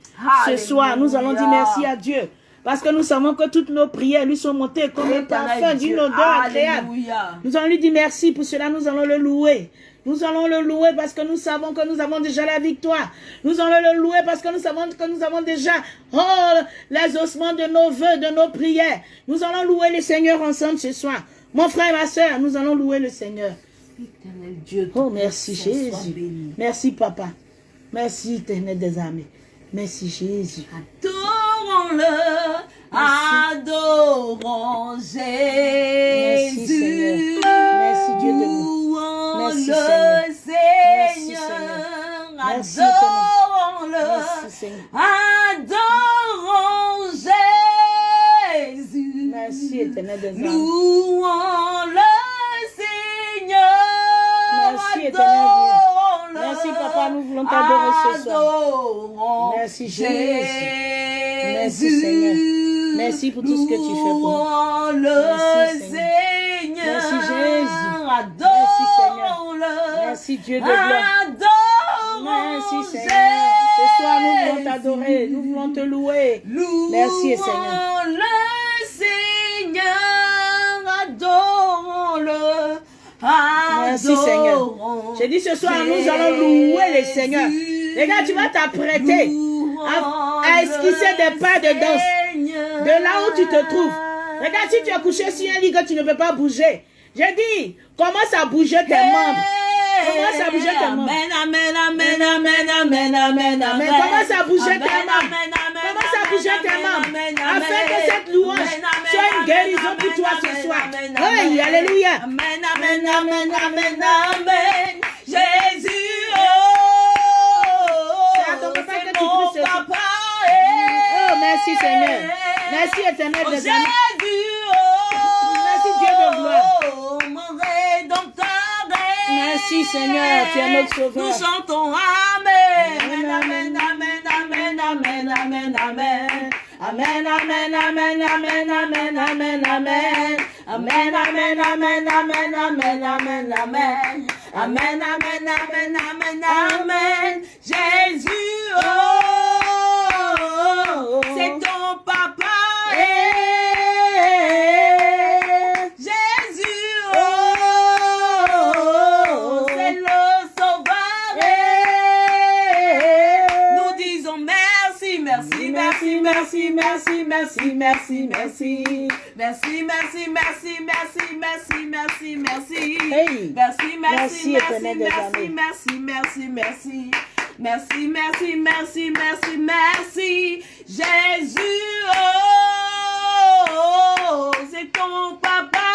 Ce soir, nous allons dire merci à Dieu. Parce que nous savons que toutes nos prières lui sont montées comme un parfum d'une odeur agréable. Nous allons lui dire merci. Pour cela, nous allons le louer. Nous allons le louer parce que nous savons que nous avons déjà la victoire. Nous allons le louer parce que nous savons que nous avons déjà oh, les ossements de nos voeux, de nos prières. Nous allons louer le Seigneur ensemble ce soir. Mon frère et ma soeur, nous allons louer le Seigneur. Éternel Dieu. Oh, merci Jésus. Merci Papa. Merci éternel des armées. Merci Jésus. Adorons-le, adorons Jésus. Merci, Dieu de. Louons Merci, le Seigneur. Adorons-le, adorons Jésus. Merci éternel des armées. Louons le Seigneur. Merci, éternel Dieu. Merci, Papa, nous voulons t'adorer ce soir. Merci, Jésus. Merci. Seigneur. Merci pour tout ce que tu fais pour nous. Merci, Seigneur. Merci, Jésus. Adorons-le. Merci Dieu de gloire. Merci Seigneur. Ce soir, nous voulons t'adorer. Nous voulons te louer. Merci, Seigneur. Merci, Seigneur. J'ai dit ce soir, nous allons louer le Seigneur. Les gars, tu vas t'apprêter à, à esquisser des pas de danse. De là où tu te trouves. Regarde, si tu es couché sur un lit que tu ne peux pas bouger, j'ai dit, commence à bouger tes membres. Commence à bouger tes membres. Amen, amen, amen, amen, amen, amen, amen. commence à bouger tes membres. Commence à bouger tes membres. Afin que cette louange Guérison pour toi ce soir. amen, Hey, amen. alléluia. Amen, amen, amen, amen, amen. Jésus, oh, C'est mon papa, Oh, merci Seigneur. Merci éternel des Jésus, oh, Merci, Dieu de gloire. oh, mon rédempteur. Merci Seigneur, tu es notre Nous sauveur. chantons Amen. Amen, Amen, amen, amen, amen, amen, amen. Amen, amen, amen, amen, amen, amen, amen. Amen, amen, amen, amen, amen, amen, amen. Amen, amen, amen, amen, amen. Jésus, oh, merci, merci, merci, merci, merci, merci. Merci, merci, merci, merci, merci, merci, merci. Hey. Merci, Merci, merci, merci, merci, merci, merci. Merci, merci, merci, merci, merci. Jésus, oh, c'est ton papa.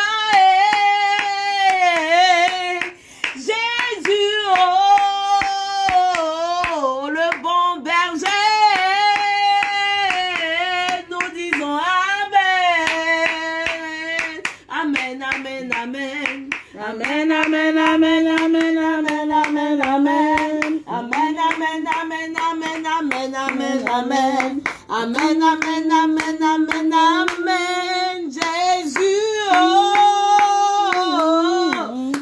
Amen. Amen, amen, amen, amen, amen. Jésus, oh,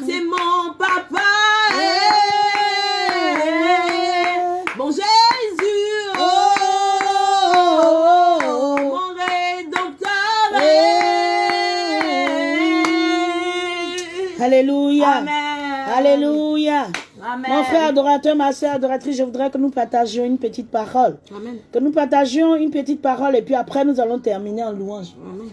c'est mon papa. Bon Jésus, oh, mon rédempteur. Alléluia. Amen. Alléluia. Amen. Mon frère adorateur, ma soeur adoratrice, je voudrais que nous partagions une petite parole. Amen. Que nous partagions une petite parole et puis après nous allons terminer en louange. Amen.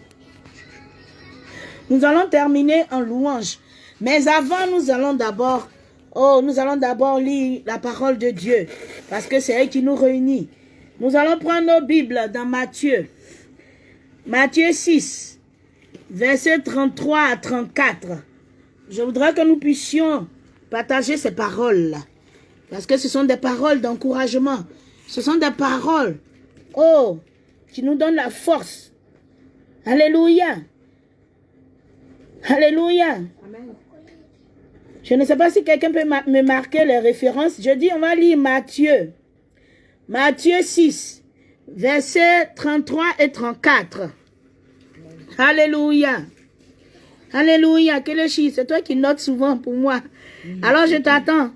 Nous allons terminer en louange. Mais avant, nous allons d'abord, oh, nous allons d'abord lire la parole de Dieu. Parce que c'est elle qui nous réunit. Nous allons prendre nos Bibles dans Matthieu. Matthieu 6, versets 33 à 34. Je voudrais que nous puissions partager ces paroles-là. Parce que ce sont des paroles d'encouragement. Ce sont des paroles, oh, qui nous donnent la force. Alléluia. Alléluia. Amen. Je ne sais pas si quelqu'un peut ma- me marquer les références. Je dis, on va lire Matthieu. Matthieu 6, versets 33 et 34. Alléluia. Alléluia. Quel est chiffre C'est toi qui notes souvent pour moi. Alors je t'attends.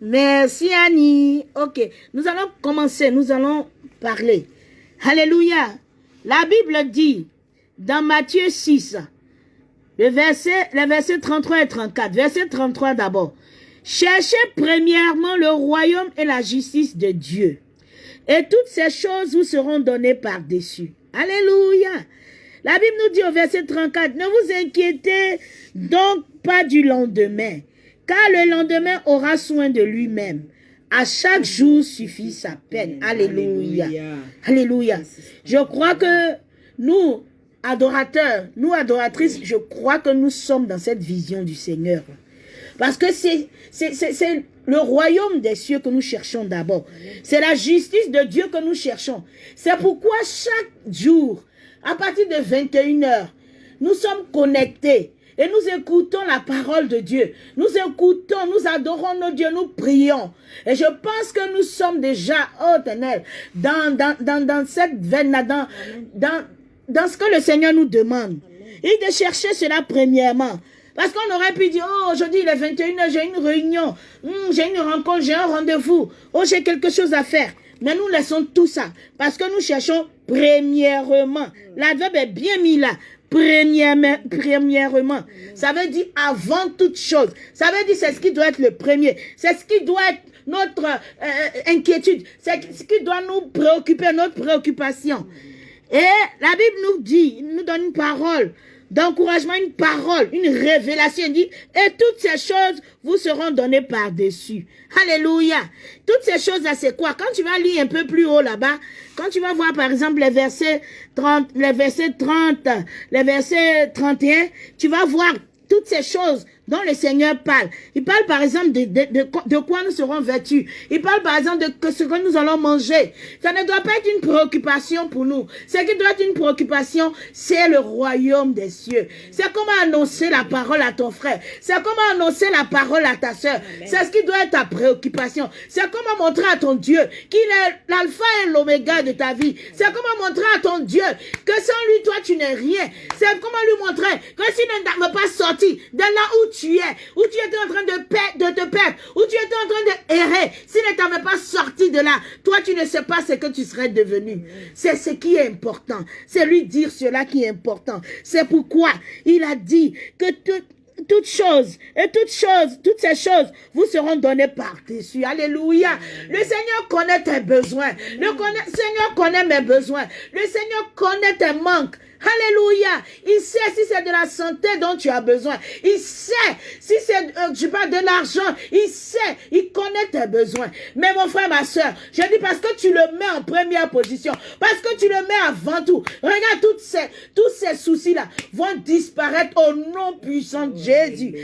Merci Annie. Ok. Nous allons commencer. Nous allons parler. Alléluia. La Bible dit dans Matthieu 6, le verset, le verset 33 et 34. Verset 33 d'abord. Cherchez premièrement le royaume et la justice de Dieu. Et toutes ces choses vous seront données par-dessus. Alléluia. La Bible nous dit au verset 34, ne vous inquiétez donc pas du lendemain, car le lendemain aura soin de lui-même. À chaque jour suffit sa peine. Alléluia. Alléluia. Je crois que nous, adorateurs, nous adoratrices, je crois que nous sommes dans cette vision du Seigneur. Parce que c'est le royaume des cieux que nous cherchons d'abord. C'est la justice de Dieu que nous cherchons. C'est pourquoi chaque jour, à partir de 21h, nous sommes connectés et nous écoutons la parole de Dieu. Nous écoutons, nous adorons nos dieux, nous prions. Et je pense que nous sommes déjà, oh éternel, dans, dans, dans, dans cette veine-là, dans, dans, dans ce que le Seigneur nous demande. Et de chercher cela premièrement. Parce qu'on aurait pu dire, oh, aujourd'hui il est 21h, j'ai une réunion, Hmm, j'ai une rencontre, j'ai un rendez-vous, oh, j'ai quelque chose à faire. Mais nous laissons tout ça parce que nous cherchons premièrement. L'adverbe est bien mis là. Premièrement. Ça veut dire avant toute chose. Ça veut dire c'est ce qui doit être le premier. C'est ce qui doit être notre euh, inquiétude. C'est ce qui doit nous préoccuper, notre préoccupation. Et la Bible nous dit, nous donne une parole d'encouragement, une parole, une révélation. Il dit, et toutes ces choses vous seront données par-dessus. Alléluia. Toutes ces choses-là, c'est quoi? Quand tu vas lire un peu plus haut là-bas, quand tu vas voir par exemple les versets 30, les versets 30, les versets 31, tu vas voir toutes ces choses dont le Seigneur parle. Il parle par exemple de, de, de, de quoi nous serons vêtus. Il parle par exemple de ce que nous allons manger. Ça ne doit pas être une préoccupation pour nous. Ce qui doit être une préoccupation, c'est le royaume des cieux. C'est comment annoncer la parole à ton frère. C'est comment annoncer la parole à ta soeur. C'est ce qui doit être ta préoccupation. C'est comment montrer à ton Dieu qu'il est l'alpha et l'oméga de ta vie. C'est comment montrer à ton Dieu que sans lui, toi, tu n'es rien. C'est comment lui montrer que s'il ne t'a pas sorti de là où tu es, où tu étais en train de, de te perdre, où tu étais en train de errer, s'il ne t'avait pas sorti de là, toi tu ne sais pas ce que tu serais devenu. C'est ce qui est important. C'est lui dire cela qui est important. C'est pourquoi il a dit que tout toutes choses et toutes choses, toutes ces choses vous seront données par-dessus. Alléluia. Le Seigneur connaît tes besoins. Le Seigneur connaît mes besoins. Le Seigneur connaît tes manques. Alléluia. Il sait si c'est de la santé dont tu as besoin. Il sait si c'est, euh, je parle de l'argent. Il sait, il connaît tes besoins. Mais mon frère, ma soeur, je dis parce que tu le mets en première position, parce que tu le mets avant tout. Regarde toutes ces, tous ces soucis-là vont disparaître au nom puissant de Jésus.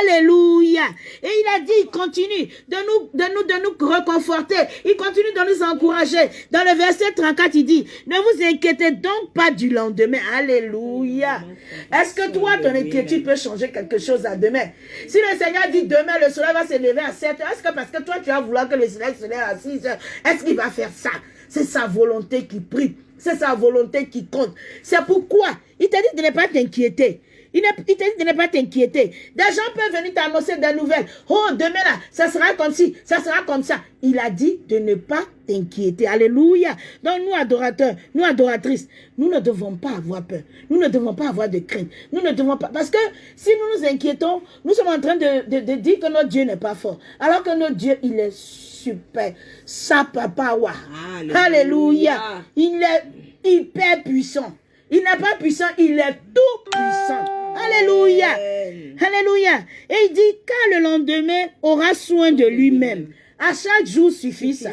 Alléluia. Et il a dit, il continue de nous, de nous, de nous réconforter. Il continue de nous encourager. Dans le verset 34, il dit, ne vous inquiétez donc pas du lendemain. Alléluia. Est-ce que toi, ton inquiétude peut changer quelque chose à demain? Si le Seigneur dit demain, le soleil va se lever à 7 heures, est-ce que parce que toi, tu vas vouloir que le soleil se lève à 6 heures, est-ce qu'il va faire ça? C'est sa volonté qui prie. C'est sa volonté qui compte. C'est pourquoi il t'a dit de ne pas t'inquiéter. Il, n'est- te dit de ne pas t'inquiéter. Des gens peuvent venir t'annoncer des nouvelles. Oh, demain là, ça sera comme ci, ça sera comme ça. Il a dit de ne pas t'inquiéter. Alléluia. Donc nous, adorateurs, nous, adoratrices, nous ne devons pas avoir peur. Nous ne devons pas avoir de crainte. Nous ne devons pas... Parce que si nous nous inquiétons, nous sommes en train de, de- de dire que notre Dieu n'est pas fort. Alors que notre Dieu, il est super. Sa papa, wa. Alléluia. Alléluia. Il est hyper puissant. Il n'est pas puissant, il est tout puissant. Alléluia. Alléluia. Et il dit, car le lendemain aura soin de lui-même. À chaque jour suffit ça.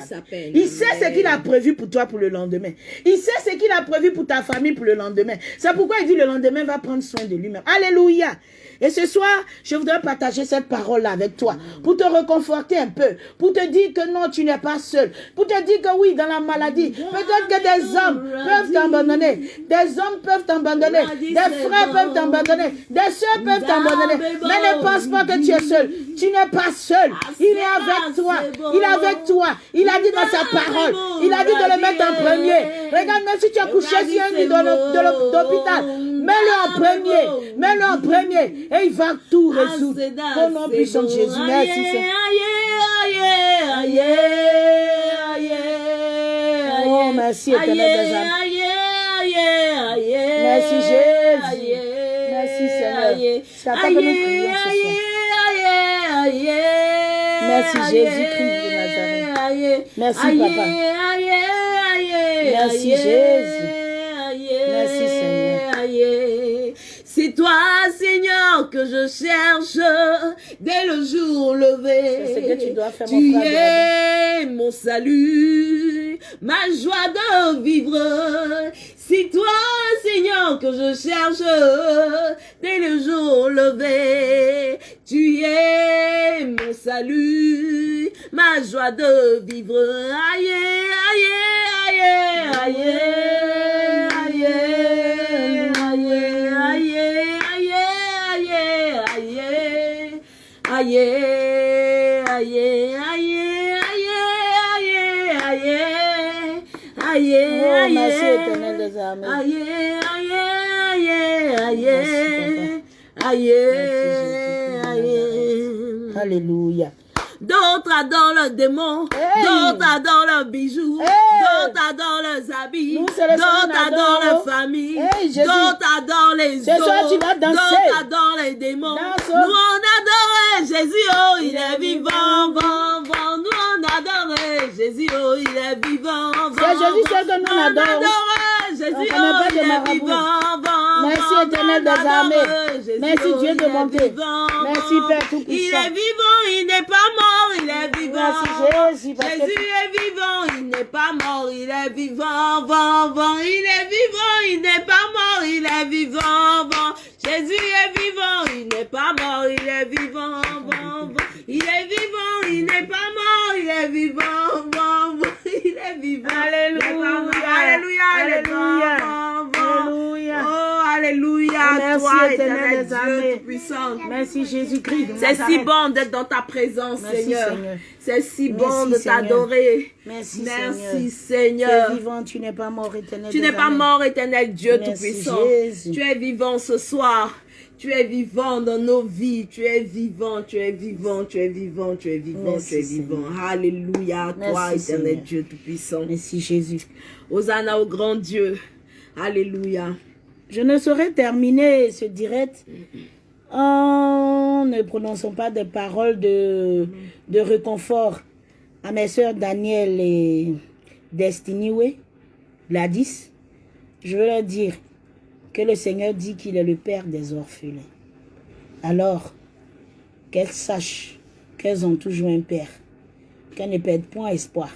Il sait ce qu'il a prévu pour toi pour le lendemain. Il sait ce qu'il a prévu pour ta famille pour le lendemain. C'est pourquoi il dit le lendemain va prendre soin de lui-même. Alléluia. Et ce soir, je voudrais partager cette parole-là avec toi pour te reconforter un peu, pour te dire que non, tu n'es pas seul, pour te dire que oui, dans la maladie, peut-être que des hommes peuvent t'abandonner, des hommes peuvent t'abandonner, des frères peuvent t'abandonner, des soeurs peuvent t'abandonner, mais ne pense pas que tu es seul. Tu n'es pas seul. Il est avec toi. Il est avec toi. Il a dit dans sa parole. Il a dit de le mettre en premier. Regarde, même si tu as couché sur un lit de l'hô- de l'hô- d'hôpital, mets-le en premier. Mets-le en premier. Et il va tout résoudre. Au nom puissant de Jésus. Merci, Seigneur. Oh, merci, éternel des âmes. Merci, Jésus. Merci, Seigneur. C'est à toi que nous prions ce soir. Merci, Jésus-Christ de Nazareth. Merci, Papa. Merci, Jésus. Merci, ye C'est toi, Seigneur, que je cherche dès le jour levé. C'est ce que tu dois faire, mon frère es mon salut, ma joie de vivre. C'est toi, Seigneur, que je cherche dès le jour levé. Tu es mon salut, ma joie de vivre. Aïe, aïe, aïe, aïe, aïe, aïe, aïe, aïe, aïe, aïe, aïe, aïe, aïe, aïe, aïe. Aïe, aïe, aïe, aïe, aïe, aïe. Alléluia. D'autres adorent leurs démons, Hey! d'autres adorent leurs bijoux, Hey! d'autres adorent leurs habits, d'autres adorent adore. leur famille, Hey, d'autres adorent les danser. d'autres adorent les démons. Danse. Nous on adorait Jésus, oh il est vivant, vivant, vivant. Nous on adorait Jésus, oh il est vivant, C'est vivant. Jésus seul que nous On adorons. adorait Jésus, oh il est vivant, vivant. Merci, éternel des armées. Merci, oh, Dieu de bonté. Merci, Père Tout-Puissant. Il est vivant, il n'est pas mort, il est vivant. Merci, Jésus, est vivant, il n'est pas mort, il est vivant, vivant, vivant. Il est vivant, il n'est pas mort, il est vivant, vivant. Jésus est vivant, il n'est pas mort, il est vivant, vivant, vivant. Il est vivant, il n'est pas mort, il est vivant, vivant, vivant. Alléluia. Alléluia. Alléluia. Alléluia. Oh, alléluia. Merci, toi, éternel. Dieu tout-puissant. Merci Jésus-Christ. C'est si bon d'être dans ta présence, Merci, Seigneur. Seigneur. C'est si bon de Seigneur. t'adorer. Merci, Merci, Tu es Seigneur. vivant, tu n'es pas mort, éternel. Tu n'es pas mort, éternel Dieu Tout-Puissant. Tu es vivant ce soir. Tu es vivant dans nos vies. Tu es vivant, tu es vivant, tu es vivant, tu es vivant, Merci, tu es vivant. Alléluia à toi, éternel Seigneur. Dieu Tout-Puissant. Merci Jésus. Hosanna au grand Dieu. Alléluia. Je ne saurais terminer ce direct en ne prononçant pas des paroles de, de réconfort à mes sœurs Daniel et Destiny Way, Gladys. Je veux leur dire que le Seigneur dit qu'il est le Père des orphelins. Alors, qu'elles sachent qu'elles ont toujours un Père, qu'elles ne perdent point espoir,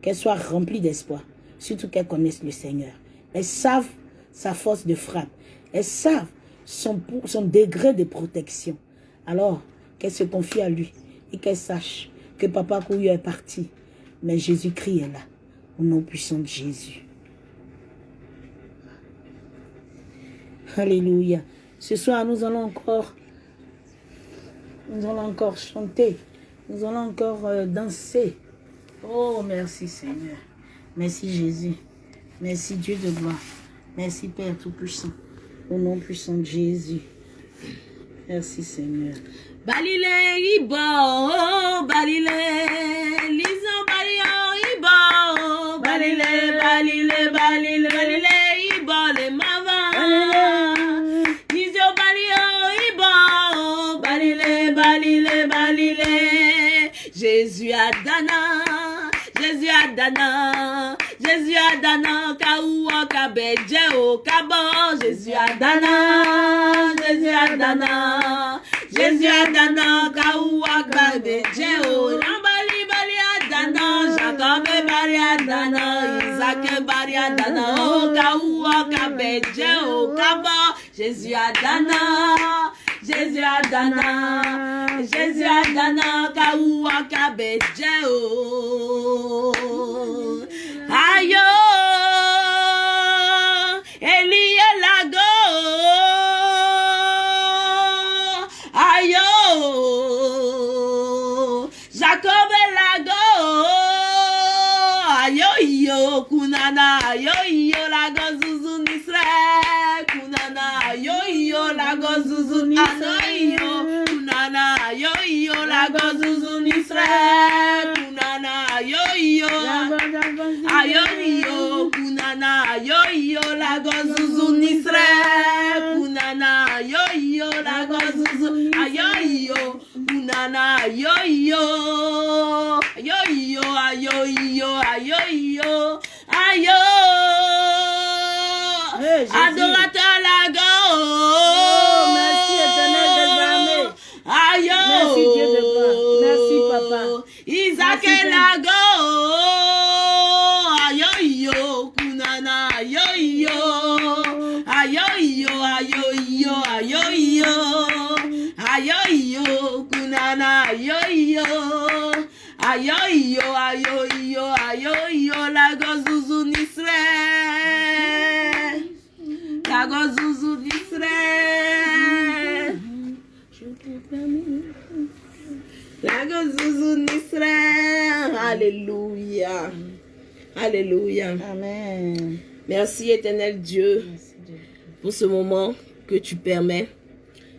qu'elles soient remplies d'espoir, surtout qu'elles connaissent le Seigneur. Elles savent sa force de frappe. Elles savent son, degré de protection. Alors, qu'elles se confient à lui et qu'elles sachent que Papa Couillou est parti. Mais Jésus-Christ est là, au nom puissant de Jésus. Alléluia. Ce soir, nous allons encore, nous allons encore chanter. Nous allons encore euh, danser. Oh, merci Seigneur. Merci Jésus. Merci Dieu de gloire. Merci Père Tout-Puissant. Au nom puissant de Jésus. Merci Seigneur. Balile ibo, balile, lizo balio ibo, balile, balile, balile, Jésus Adana, Jésus Adana, Jésus Adana, kaouwa kabeje o kabo, Jésus Adana, Jésus Adana. Jésus Adana, kaouwa kabeje o, Lambali bali Adana, Jacob bali Adana, Isaac bali Adana, o kaouwa kabeje o kabo, Jésus Adana. Jésus Adana, Jésus Adana, kaouwa kabeje o. Ayo, Elie lago. Ayo, Jacob lago. Ayo yo kunana, ayo yo lago zuzu nisre. Kunana, ayo yo lago zuzu nisre. Ayo kunana, ayo yo lago zuzu nisre. Kunana, ayo yo. Ayoyo kunana ayoyo la gozuzu nisre kunana ayoyo la gozuzu ayoyo kunana ayoyo ayoyo ayoyo ayoyo ayo Hey, Jésus. adorateur la go Oh, merci, Éternel des armées. Ayo Merci, Dieu de gloire. Merci, Papa. Isaac Merci, Lago Ayoyo Kunana Ayoyo Ayoyo Ayoyo Ayoyo Ayoyo Kunana Ayoyo Ayoyo Ayoyo Ayoyo Lago Zuzu Nisre Lago Zuzu Nisre Lago Alléluia. Alléluia. Amen. Merci éternel Dieu Merci Dieu. pour ce moment que tu permets.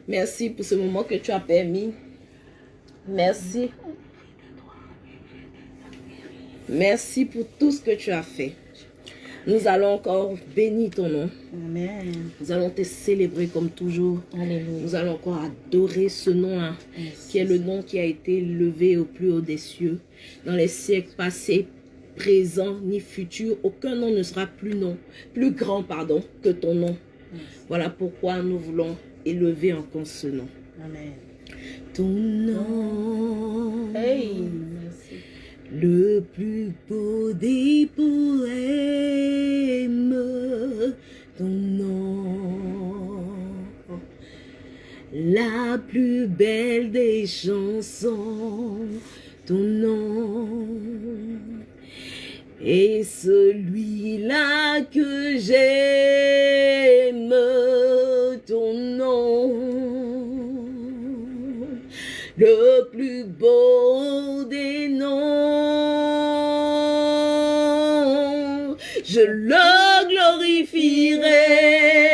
Merci pour ce moment que tu as permis. Merci. Merci pour tout ce que tu as fait. Nous allons encore bénir ton nom. Amen. Nous allons te célébrer comme toujours. Alléluia. Nous allons encore adorer ce nom-là, qui est le nom qui a été levé au plus haut des cieux. Dans les siècles passés, présents ni futurs, aucun nom ne sera plus plus grand pardon que ton nom. Voilà pourquoi nous voulons élever encore ce nom. Amen. Ton nom, Hey. Le plus beau des poèmes, ton nom, la plus belle des chansons, ton nom, et celui-là que j'aime, ton nom le plus beau des noms. Je le glorifierai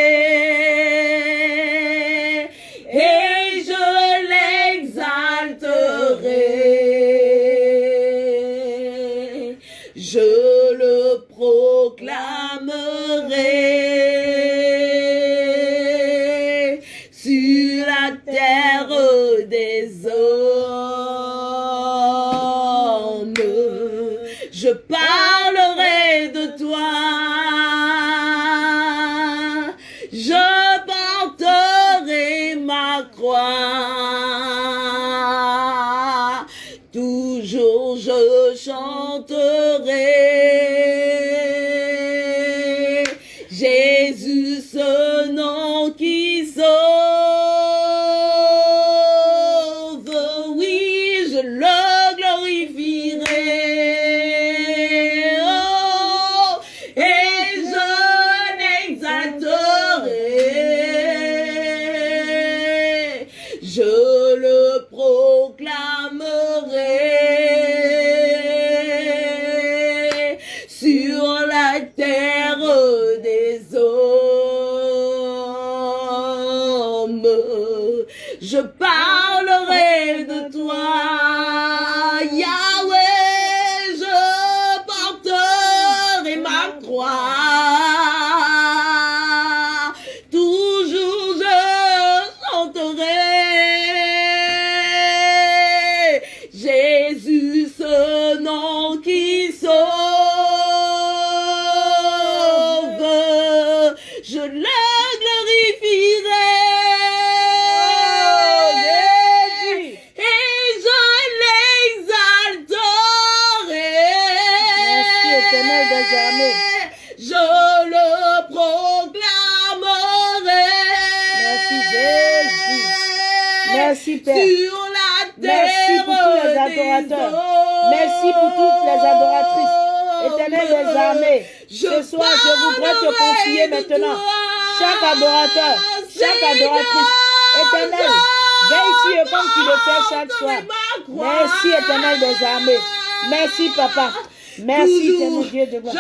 Merci, éternel Dieu de gloire.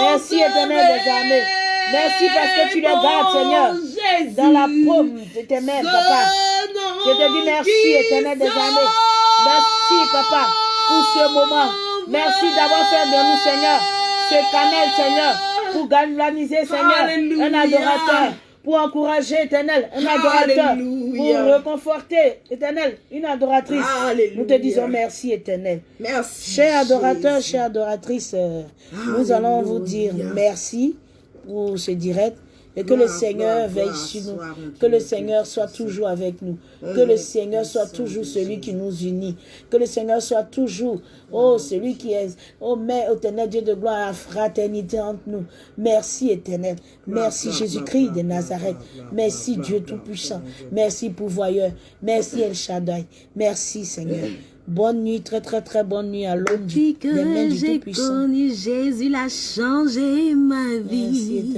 Merci, Éternel des armées. Merci parce que tu les gardes, Seigneur, dans la paume de tes mains, Papa. Je te dis merci, éternel des armées. Merci, Papa, pour ce moment. Merci d'avoir fait de nous, Seigneur, ce canal, Seigneur, pour galvaniser, Seigneur, un adorateur, pour encourager, éternel, un adorateur, Alléluia. pour reconforter, éternel, une adoratrice. Alléluia. Nous te disons merci, éternel. Merci. Chers adorateurs, chères adoratrices, euh, nous allons vous dire merci pour ce direct et que le Seigneur veille sur nous, que le Seigneur soit toujours avec nous, que le nom Seigneur soit toujours celui qui nous unit, que le Seigneur soit toujours, oh, celui qui est, oh, mais éternel Dieu de gloire, la fraternité entre nous. Merci éternel, merci Jésus-Christ de Nazareth, merci Dieu Tout-Puissant, merci pourvoyeur, merci El Shaddai, merci Seigneur. Bonne nuit, très très très bonne nuit à l'homme Depuis du- des mains que j'ai connu Jésus, il a changé ma Merci vie.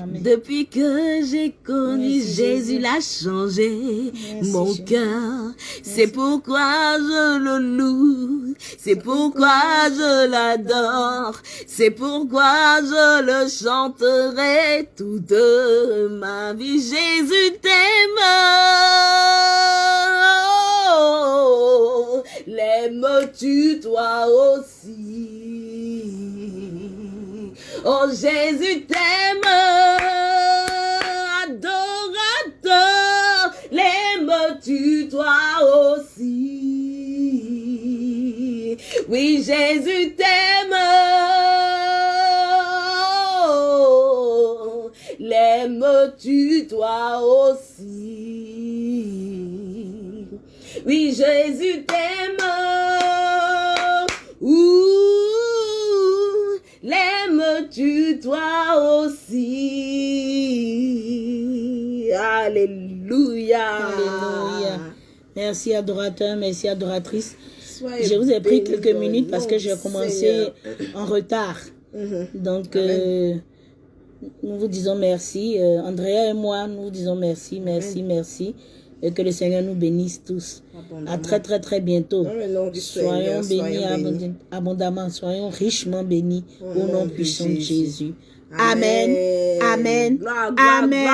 armées. Depuis que j'ai connu Merci, Jésus, Jésus. il a changé Merci, mon cœur. C'est pourquoi je le loue. C'est pourquoi je l'adore. C'est pourquoi je le chanterai toute ma vie. Jésus t'aime. L'aimes-tu toi aussi? Oh Jésus t'aime, adorateur, l'aimes-tu toi aussi? Oui, Jésus t'aime, l'aimes-tu toi aussi? Oui, Jésus t'aime. L'aimes-tu toi aussi? Alléluia. Alléluia. Merci adorateur, merci adoratrice. Soyez Je vous ai pris quelques minutes parce que j'ai commencé en retard. Mhm. Donc, euh, nous vous disons merci. Euh, Andrea et moi, nous vous disons merci, merci, merci. Et que le Seigneur nous bénisse tous. À très, très, très bientôt. Soyons bénis abondamment, soyons richement bénis Au au nom puissant de Jésus. Jésus. Amen. Amen. Amen.